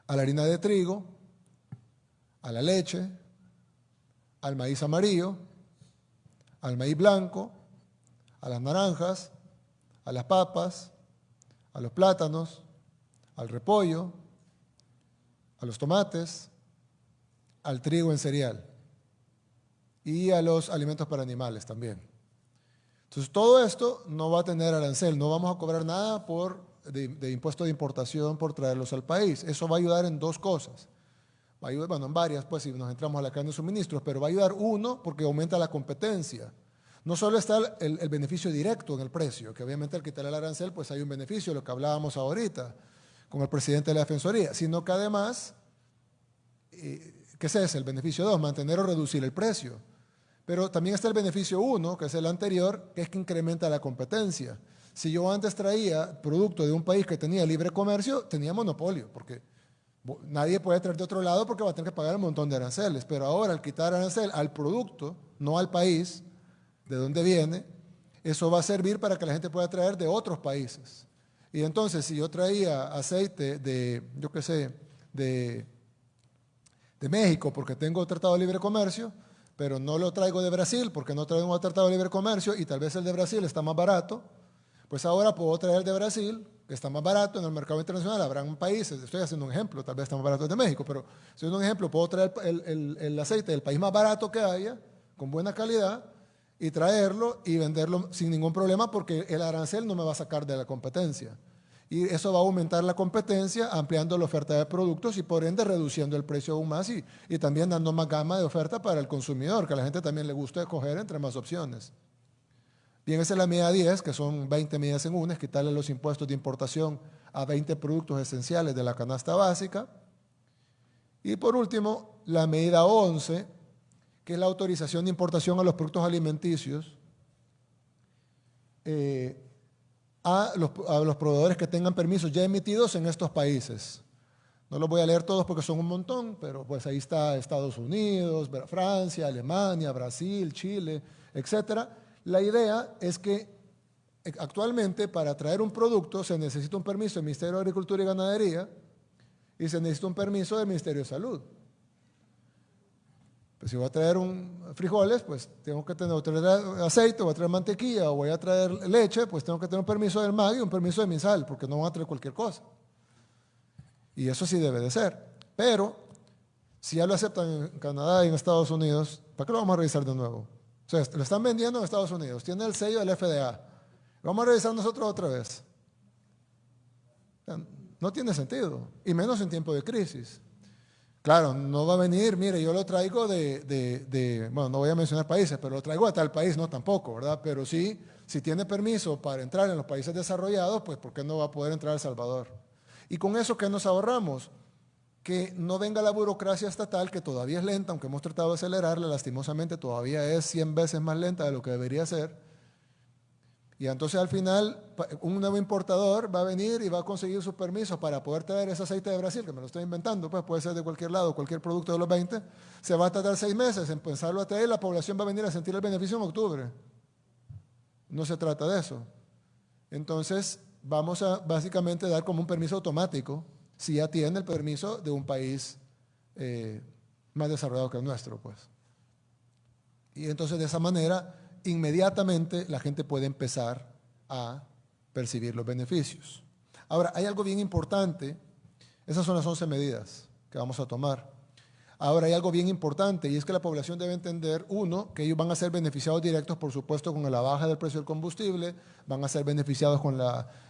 a la harina de trigo, a la leche, al maíz amarillo, al maíz blanco, a las naranjas, a las papas, a los plátanos, al repollo, a los tomates, al trigo en cereal y a los alimentos para animales también. Entonces todo esto no va a tener arancel, no vamos a cobrar nada por, de, impuesto de importación por traerlos al país. Eso va a ayudar en dos cosas va a ayudar, bueno, en varias, pues si nos entramos a la cadena de suministros, pero va a ayudar uno porque aumenta la competencia. No solo está el, beneficio directo en el precio, que obviamente al quitar el arancel, pues hay un beneficio, lo que hablábamos ahorita con el presidente de la Defensoría, sino que además, eh, ¿qué es ese? El beneficio dos, mantener o reducir el precio. Pero también está el beneficio uno, que es el anterior, que es que incrementa la competencia. Si yo antes traía producto de un país que tenía libre comercio, tenía monopolio, porque Nadie puede traer de otro lado porque va a tener que pagar un montón de aranceles. Pero ahora, al quitar arancel al producto, no al país de donde viene, eso va a servir para que la gente pueda traer de otros países. Y entonces, si yo traía aceite de, yo qué sé, de, de México porque tengo tratado de libre comercio, pero no lo traigo de Brasil porque no traigo un tratado de libre comercio y tal vez el de Brasil está más barato, pues ahora puedo traer de Brasil está más barato en el mercado internacional. Habrán países, estoy haciendo un ejemplo, tal vez está más barato de México, pero si un ejemplo, puedo traer el, aceite del país más barato que haya, con buena calidad, y traerlo y venderlo sin ningún problema porque el arancel no me va a sacar de la competencia. Y eso va a aumentar la competencia, ampliando la oferta de productos y por ende reduciendo el precio aún más y, también dando más gama de oferta para el consumidor, que a la gente también le gusta escoger entre más opciones. Bien, esa es la medida 10, que son 20 medidas en una, es quitarle los impuestos de importación a 20 productos esenciales de la canasta básica. Y por último, la medida 11, que es la autorización de importación a los productos alimenticios eh, a, los, a los proveedores que tengan permisos ya emitidos en estos países. No los voy a leer todos porque son un montón, pero pues ahí está Estados Unidos, Francia, Alemania, Brasil, Chile, etcétera la idea es que eh, actualmente para traer un producto se necesita un permiso del Ministerio de Agricultura y Ganadería y se necesita un permiso del Ministerio de Salud. Pues si voy a traer un frijoles, pues tengo que tener, traer aceite, voy a traer mantequilla o voy a traer leche, pues tengo que tener un permiso del MAG y un permiso de MISAL, porque no van a traer cualquier cosa. Y eso sí debe de ser. Pero si ya lo aceptan en Canadá y en Estados Unidos, ¿para qué lo vamos a revisar de nuevo? sea, lo están vendiendo en Estados Unidos, tiene el sello del FDA. Vamos a revisar nosotros otra vez. No tiene sentido, y menos en tiempo de crisis. Claro, no va a venir, mire, yo lo traigo de, bueno, no voy a mencionar países, pero lo traigo de tal país, no tampoco, ¿verdad? Pero sí, si tiene permiso para entrar en los países desarrollados, pues ¿por qué no va a poder entrar a El Salvador? Y con eso, ¿qué nos ahorramos? que no venga la burocracia estatal, que todavía es lenta, aunque hemos tratado de acelerarla, lastimosamente todavía es 100 veces más lenta de lo que debería ser. Y entonces al final un nuevo importador va a venir y va a conseguir sus permisos para poder traer ese aceite de Brasil, que me lo estoy inventando, pues puede ser de cualquier lado, cualquier producto de los 20, se va a tardar seis meses en pensarlo a traer, la población va a venir a sentir el beneficio en octubre. No se trata de eso. Entonces, vamos a básicamente dar como un permiso automático si ya tiene el permiso de un país eh, más desarrollado que el nuestro, pues. Y entonces de esa manera, inmediatamente la gente puede empezar a percibir los beneficios. Ahora, hay algo bien importante, esas son las 11 medidas que vamos a tomar. Ahora hay algo bien importante y es que la población debe entender, uno, que ellos van a ser beneficiados directos, por supuesto, con la baja del precio del combustible, van a ser beneficiados con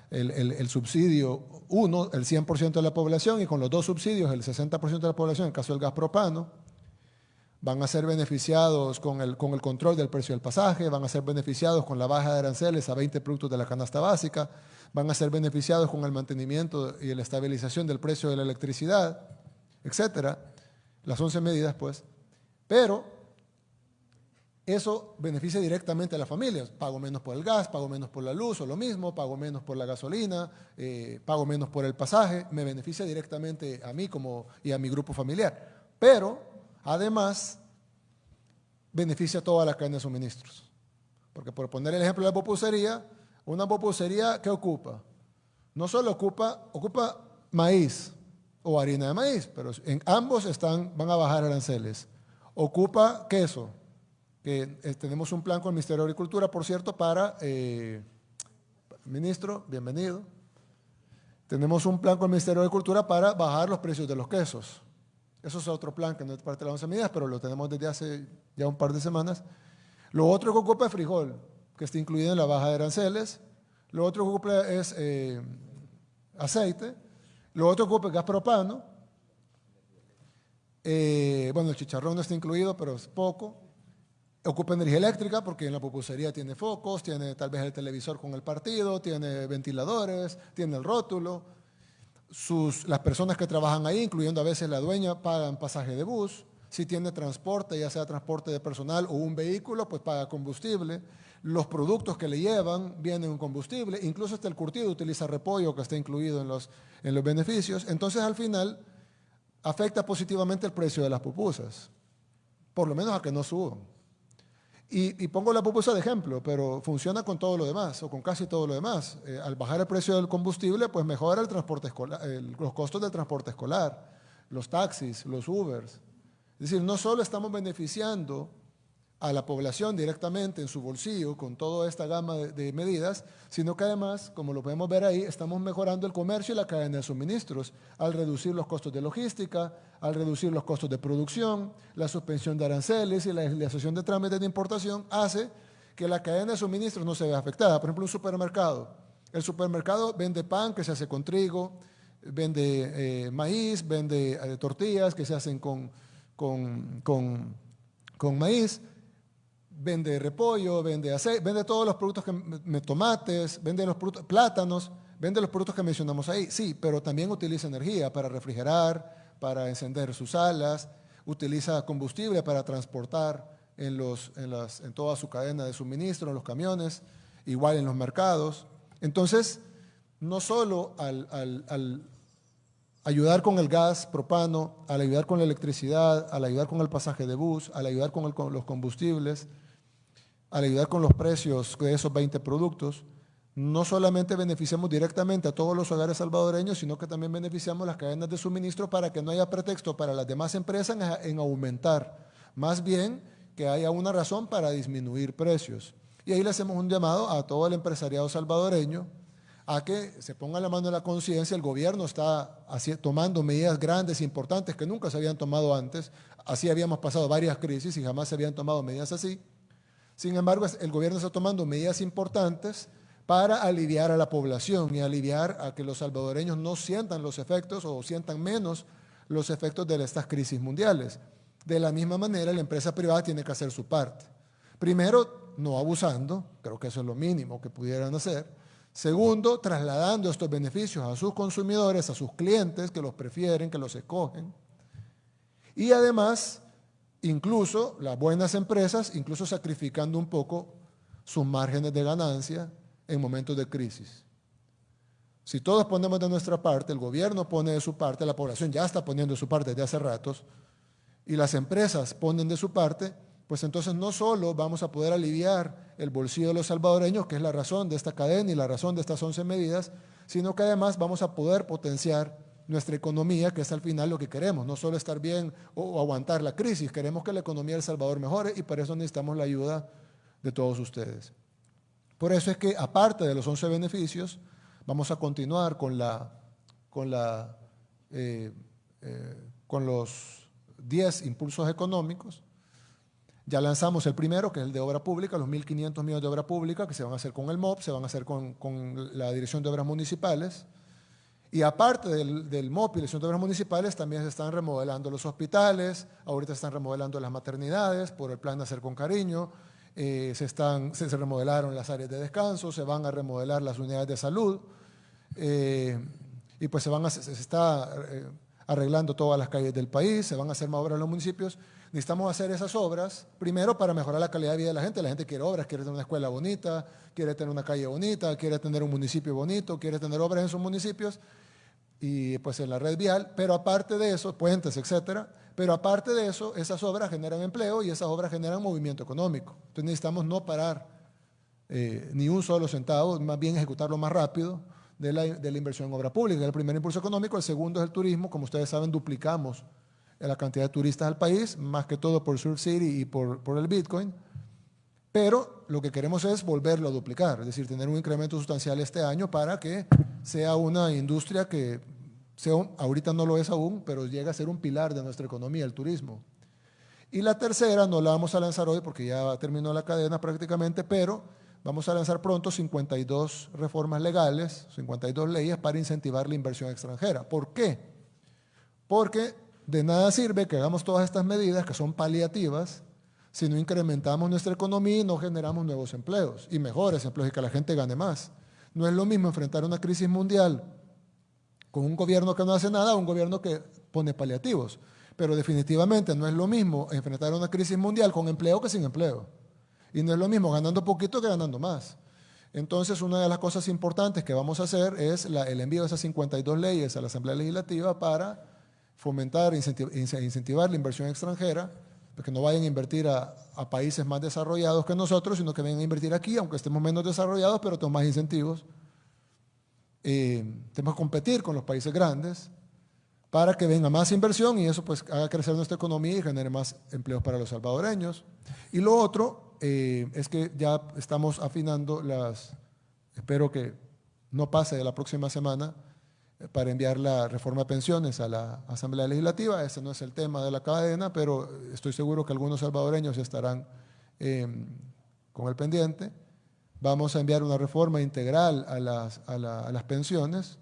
el, subsidio, uno, el 100% de la población y con los dos subsidios, el 60% de la población, en el caso del gas propano, van a ser beneficiados con el, con el control del precio del pasaje, van a ser beneficiados con la baja de aranceles a 20 productos de la canasta básica, van a ser beneficiados con el mantenimiento y la estabilización del precio de la electricidad, etcétera las 11 medidas, pues, pero eso beneficia directamente a las familias. Pago menos por el gas, pago menos por la luz, o lo mismo, pago menos por la gasolina, eh, pago menos por el pasaje, me beneficia directamente a mí como, y a mi grupo familiar. Pero, además, beneficia a toda la cadena de suministros. Porque por poner el ejemplo de la popusería, una popusería, ¿qué ocupa? No solo ocupa, ocupa maíz, o harina de maíz, pero en ambos están, van a bajar aranceles. Ocupa queso, que eh, tenemos un plan con el Ministerio de Agricultura, por cierto, para, eh, ministro, bienvenido. Tenemos un plan con el Ministerio de Agricultura para bajar los precios de los quesos. Eso es otro plan que no es parte de las 11 medidas, pero lo tenemos desde hace ya un par de semanas. Lo otro que ocupa es frijol, que está incluido en la baja de aranceles. Lo otro que ocupa es eh, aceite lo otro ocupa gas propano. Eh, bueno, el chicharrón no está incluido, pero es poco. Ocupa energía eléctrica porque en la pupusería tiene focos, tiene tal vez el televisor con el partido, tiene ventiladores, tiene el rótulo. Las personas que trabajan ahí, incluyendo a veces la dueña, pagan pasaje de bus. Si tiene transporte, ya sea transporte de personal o un vehículo, pues paga combustible los productos que le llevan vienen en combustible, incluso hasta el curtido utiliza repollo que está incluido en los, en los beneficios. Entonces al final afecta positivamente el precio de las pupusas, por lo menos a que no suban. Y, pongo la pupusa de ejemplo, pero funciona con todo lo demás, o con casi todo lo demás. Eh, al bajar el precio del combustible, pues mejora el transporte escolar, los costos del transporte escolar, los taxis, los Ubers. Es decir, no solo estamos beneficiando a la población directamente en su bolsillo con toda esta gama de, medidas, sino que además, como lo podemos ver ahí, estamos mejorando el comercio y la cadena de suministros al reducir los costos de logística, al reducir los costos de producción, la suspensión de aranceles y la legislación de trámites de importación hace que la cadena de suministros no se vea afectada. Por ejemplo, un supermercado. El supermercado vende pan que se hace con trigo, vende eh, maíz, vende eh, tortillas que se hacen con, con, con maíz, vende repollo, vende aceite, vende todos los productos, que, tomates, vende los productos, plátanos, vende los productos que mencionamos ahí, sí, pero también utiliza energía para refrigerar, para encender sus alas, utiliza combustible para transportar en, los, en, las, en toda su cadena de suministro, en los camiones, igual en los mercados. Entonces, no solo al, al ayudar con el gas propano, al ayudar con la electricidad, al ayudar con el pasaje de bus, al ayudar con los combustibles, al ayudar con los precios de esos 20 productos, no solamente beneficiamos directamente a todos los hogares salvadoreños, sino que también beneficiamos las cadenas de suministro para que no haya pretexto para las demás empresas en aumentar, más bien que haya una razón para disminuir precios. Y ahí le hacemos un llamado a todo el empresariado salvadoreño a que se ponga la mano en la conciencia. El gobierno está tomando medidas grandes, e importantes, que nunca se habían tomado antes. Así habíamos pasado varias crisis y jamás se habían tomado medidas así. Sin embargo, el gobierno está tomando medidas importantes para aliviar a la población y aliviar a que los salvadoreños no sientan los efectos o sientan menos los efectos de estas crisis mundiales. De la misma manera, la empresa privada tiene que hacer su parte. Primero, no abusando, creo que eso es lo mínimo que pudieran hacer. Segundo, trasladando estos beneficios a sus consumidores, a sus clientes que los prefieren, que los escogen. Y además, incluso las buenas empresas, incluso sacrificando un poco sus márgenes de ganancia en momentos de crisis. Si todos ponemos de nuestra parte, el gobierno pone de su parte, la población ya está poniendo de su parte desde hace ratos, y las empresas ponen de su parte, pues entonces no solo vamos a poder aliviar el bolsillo de los salvadoreños, que es la razón de esta cadena y la razón de estas 11 medidas, sino que además vamos a poder potenciar nuestra economía, que es al final lo que queremos, no solo estar bien o, aguantar la crisis, queremos que la economía de El Salvador mejore y para eso necesitamos la ayuda de todos ustedes. Por eso es que aparte de los 11 beneficios, vamos a continuar con, la, con, la, eh, eh, con los 10 impulsos económicos. Ya lanzamos el primero, que es el de obra pública, los 1.500 millones de obra pública, que se van a hacer con el MOP, se van a hacer con, con la Dirección de Obras Municipales. Y aparte del, del MOP y la de Obras Municipales, también se están remodelando los hospitales, ahorita se están remodelando las maternidades por el plan de Hacer con Cariño, eh, se, están, se, remodelaron las áreas de descanso, se van a remodelar las unidades de salud, eh, y pues se, van se, está eh, arreglando todas las calles del país, se van a hacer más obras en los municipios. Necesitamos hacer esas obras, primero para mejorar la calidad de vida de la gente. La gente quiere obras, quiere tener una escuela bonita, quiere tener una calle bonita, quiere tener un municipio bonito, quiere tener obras en sus municipios y pues en la red vial, pero aparte de eso, puentes, etcétera, pero aparte de eso, esas obras generan empleo y esas obras generan movimiento económico. Entonces necesitamos no parar eh, ni un solo centavo, más bien ejecutarlo más rápido de la, de la inversión en obra pública. El primer impulso económico, el segundo es el turismo, como ustedes saben, duplicamos la cantidad de turistas al país, más que todo por Surf City y por, por el Bitcoin. Pero lo que queremos es volverlo a duplicar, es decir, tener un incremento sustancial este año para que sea una industria que sea, ahorita no lo es aún, pero llega a ser un pilar de nuestra economía, el turismo. Y la tercera no la vamos a lanzar hoy porque ya terminó la cadena prácticamente, pero vamos a lanzar pronto 52 reformas legales, 52 leyes para incentivar la inversión extranjera. ¿Por qué? Porque de nada sirve que hagamos todas estas medidas que son paliativas si no incrementamos nuestra economía no generamos nuevos empleos y mejores empleos y que la gente gane más. No es lo mismo enfrentar una crisis mundial con un gobierno que no hace nada a un gobierno que pone paliativos. Pero definitivamente no es lo mismo enfrentar una crisis mundial con empleo que sin empleo. Y no es lo mismo ganando poquito que ganando más. Entonces, una de las cosas importantes que vamos a hacer es el envío de esas 52 leyes a la Asamblea Legislativa para fomentar e incentivar la inversión extranjera que no vayan a invertir a, países más desarrollados que nosotros, sino que vengan a invertir aquí, aunque estemos menos desarrollados, pero tenemos más incentivos. Eh, tenemos que competir con los países grandes para que venga más inversión y eso pues haga crecer nuestra economía y genere más empleos para los salvadoreños. Y lo otro eh, es que ya estamos afinando las, espero que no pase de la próxima semana, para enviar la reforma de pensiones a la Asamblea Legislativa. Ese no es el tema de la cadena, pero estoy seguro que algunos salvadoreños estarán eh, con el pendiente. Vamos a enviar una reforma integral a las, a, las pensiones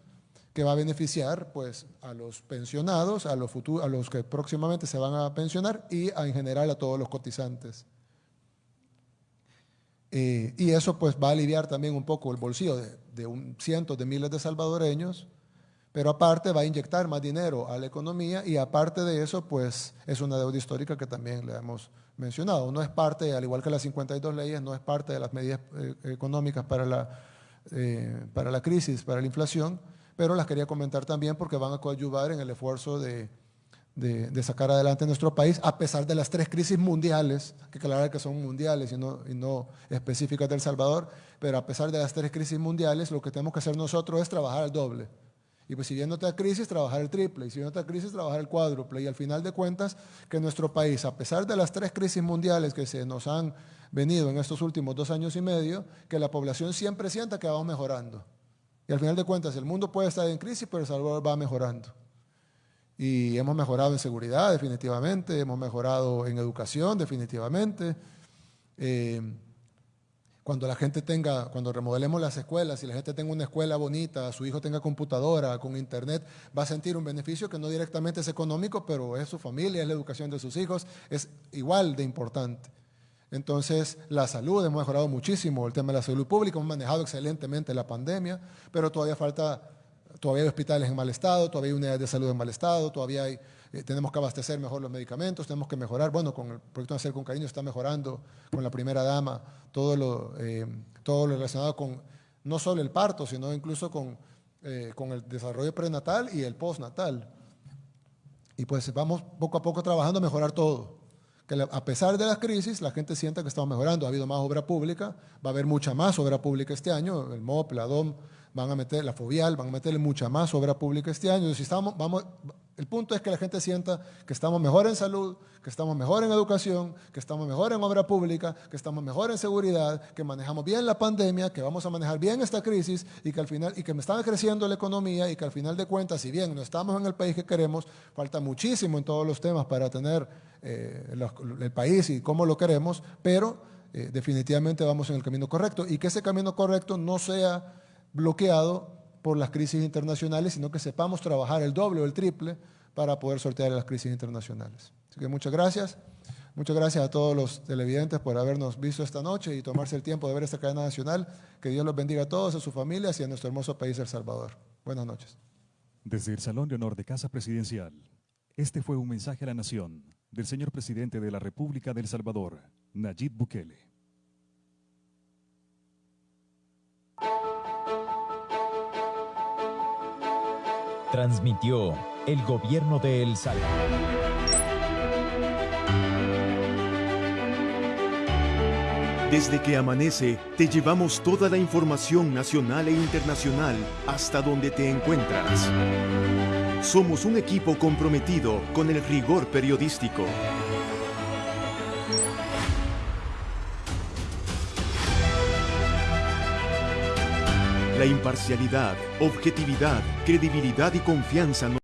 que va a beneficiar pues, a los pensionados, a los, a los que próximamente se van a pensionar y en general a todos los cotizantes. Eh, y eso pues va a aliviar también un poco el bolsillo de, de cientos de miles de salvadoreños pero aparte va a inyectar más dinero a la economía y aparte de eso, pues es una deuda histórica que también le hemos mencionado. No es parte, al igual que las 52 leyes, no es parte de las medidas eh, económicas para la, eh, para la crisis, para la inflación, pero las quería comentar también porque van a coadyuvar en el esfuerzo de, de, sacar adelante nuestro país, a pesar de las tres crisis mundiales, que claro que son mundiales y no, y no específicas del Salvador, pero a pesar de las tres crisis mundiales, lo que tenemos que hacer nosotros es trabajar al doble y pues si viene otra crisis, trabajar el triple, y si viene otra crisis, trabajar el cuádruple. Y al final de cuentas, que nuestro país, a pesar de las tres crisis mundiales que se nos han venido en estos últimos dos años y medio, que la población siempre sienta que vamos mejorando. Y al final de cuentas, el mundo puede estar en crisis, pero El Salvador va mejorando. Y hemos mejorado en seguridad, definitivamente, hemos mejorado en educación, definitivamente. Eh, cuando la gente tenga, cuando remodelemos las escuelas, y la gente tenga una escuela bonita, su hijo tenga computadora, con internet, va a sentir un beneficio que no directamente es económico, pero es su familia, es la educación de sus hijos, es igual de importante. Entonces, la salud, hemos mejorado muchísimo el tema de la salud pública, hemos manejado excelentemente la pandemia, pero todavía falta, todavía hay hospitales en mal estado, todavía hay unidades de salud en mal estado, todavía hay eh, tenemos que abastecer mejor los medicamentos, tenemos que mejorar, bueno, con el proyecto de Hacer con Cariño está mejorando con la primera dama todo lo, eh, todo lo relacionado con no solo el parto, sino incluso con, eh, con el desarrollo prenatal y el postnatal. Y pues vamos poco a poco trabajando a mejorar todo. que a pesar de las crisis, la gente sienta que estamos mejorando. Ha habido más obra pública, va a haber mucha más obra pública este año, el MOP, la DOM, van a meter, la FOVIAL, van a meterle mucha más obra pública este año. Si estamos, vamos, el punto es que la gente sienta que estamos mejor en salud, que estamos mejor en educación, que estamos mejor en obra pública, que estamos mejor en seguridad, que manejamos bien la pandemia, que vamos a manejar bien esta crisis y que al final y que me está creciendo la economía y que al final de cuentas, si bien no estamos en el país que queremos, falta muchísimo en todos los temas para tener eh, el país y cómo lo queremos, pero eh, definitivamente vamos en el camino correcto y que ese camino correcto no sea bloqueado por las crisis internacionales, sino que sepamos trabajar el doble o el triple para poder sortear las crisis internacionales. Así que muchas gracias. Muchas gracias a todos los televidentes por habernos visto esta noche y tomarse el tiempo de ver esta cadena nacional. Que Dios los bendiga a todos, a sus familias y a nuestro hermoso país, El Salvador. Buenas noches. Desde el Salón de Honor de Casa Presidencial, este fue un mensaje a la nación del señor presidente de la República de El Salvador, Nayib Bukele. Transmitió el gobierno de El Salvador. Desde que amanece, te llevamos toda la información nacional e internacional hasta donde te encuentras. Somos un equipo comprometido con el rigor periodístico. La imparcialidad, objetividad, credibilidad y confianza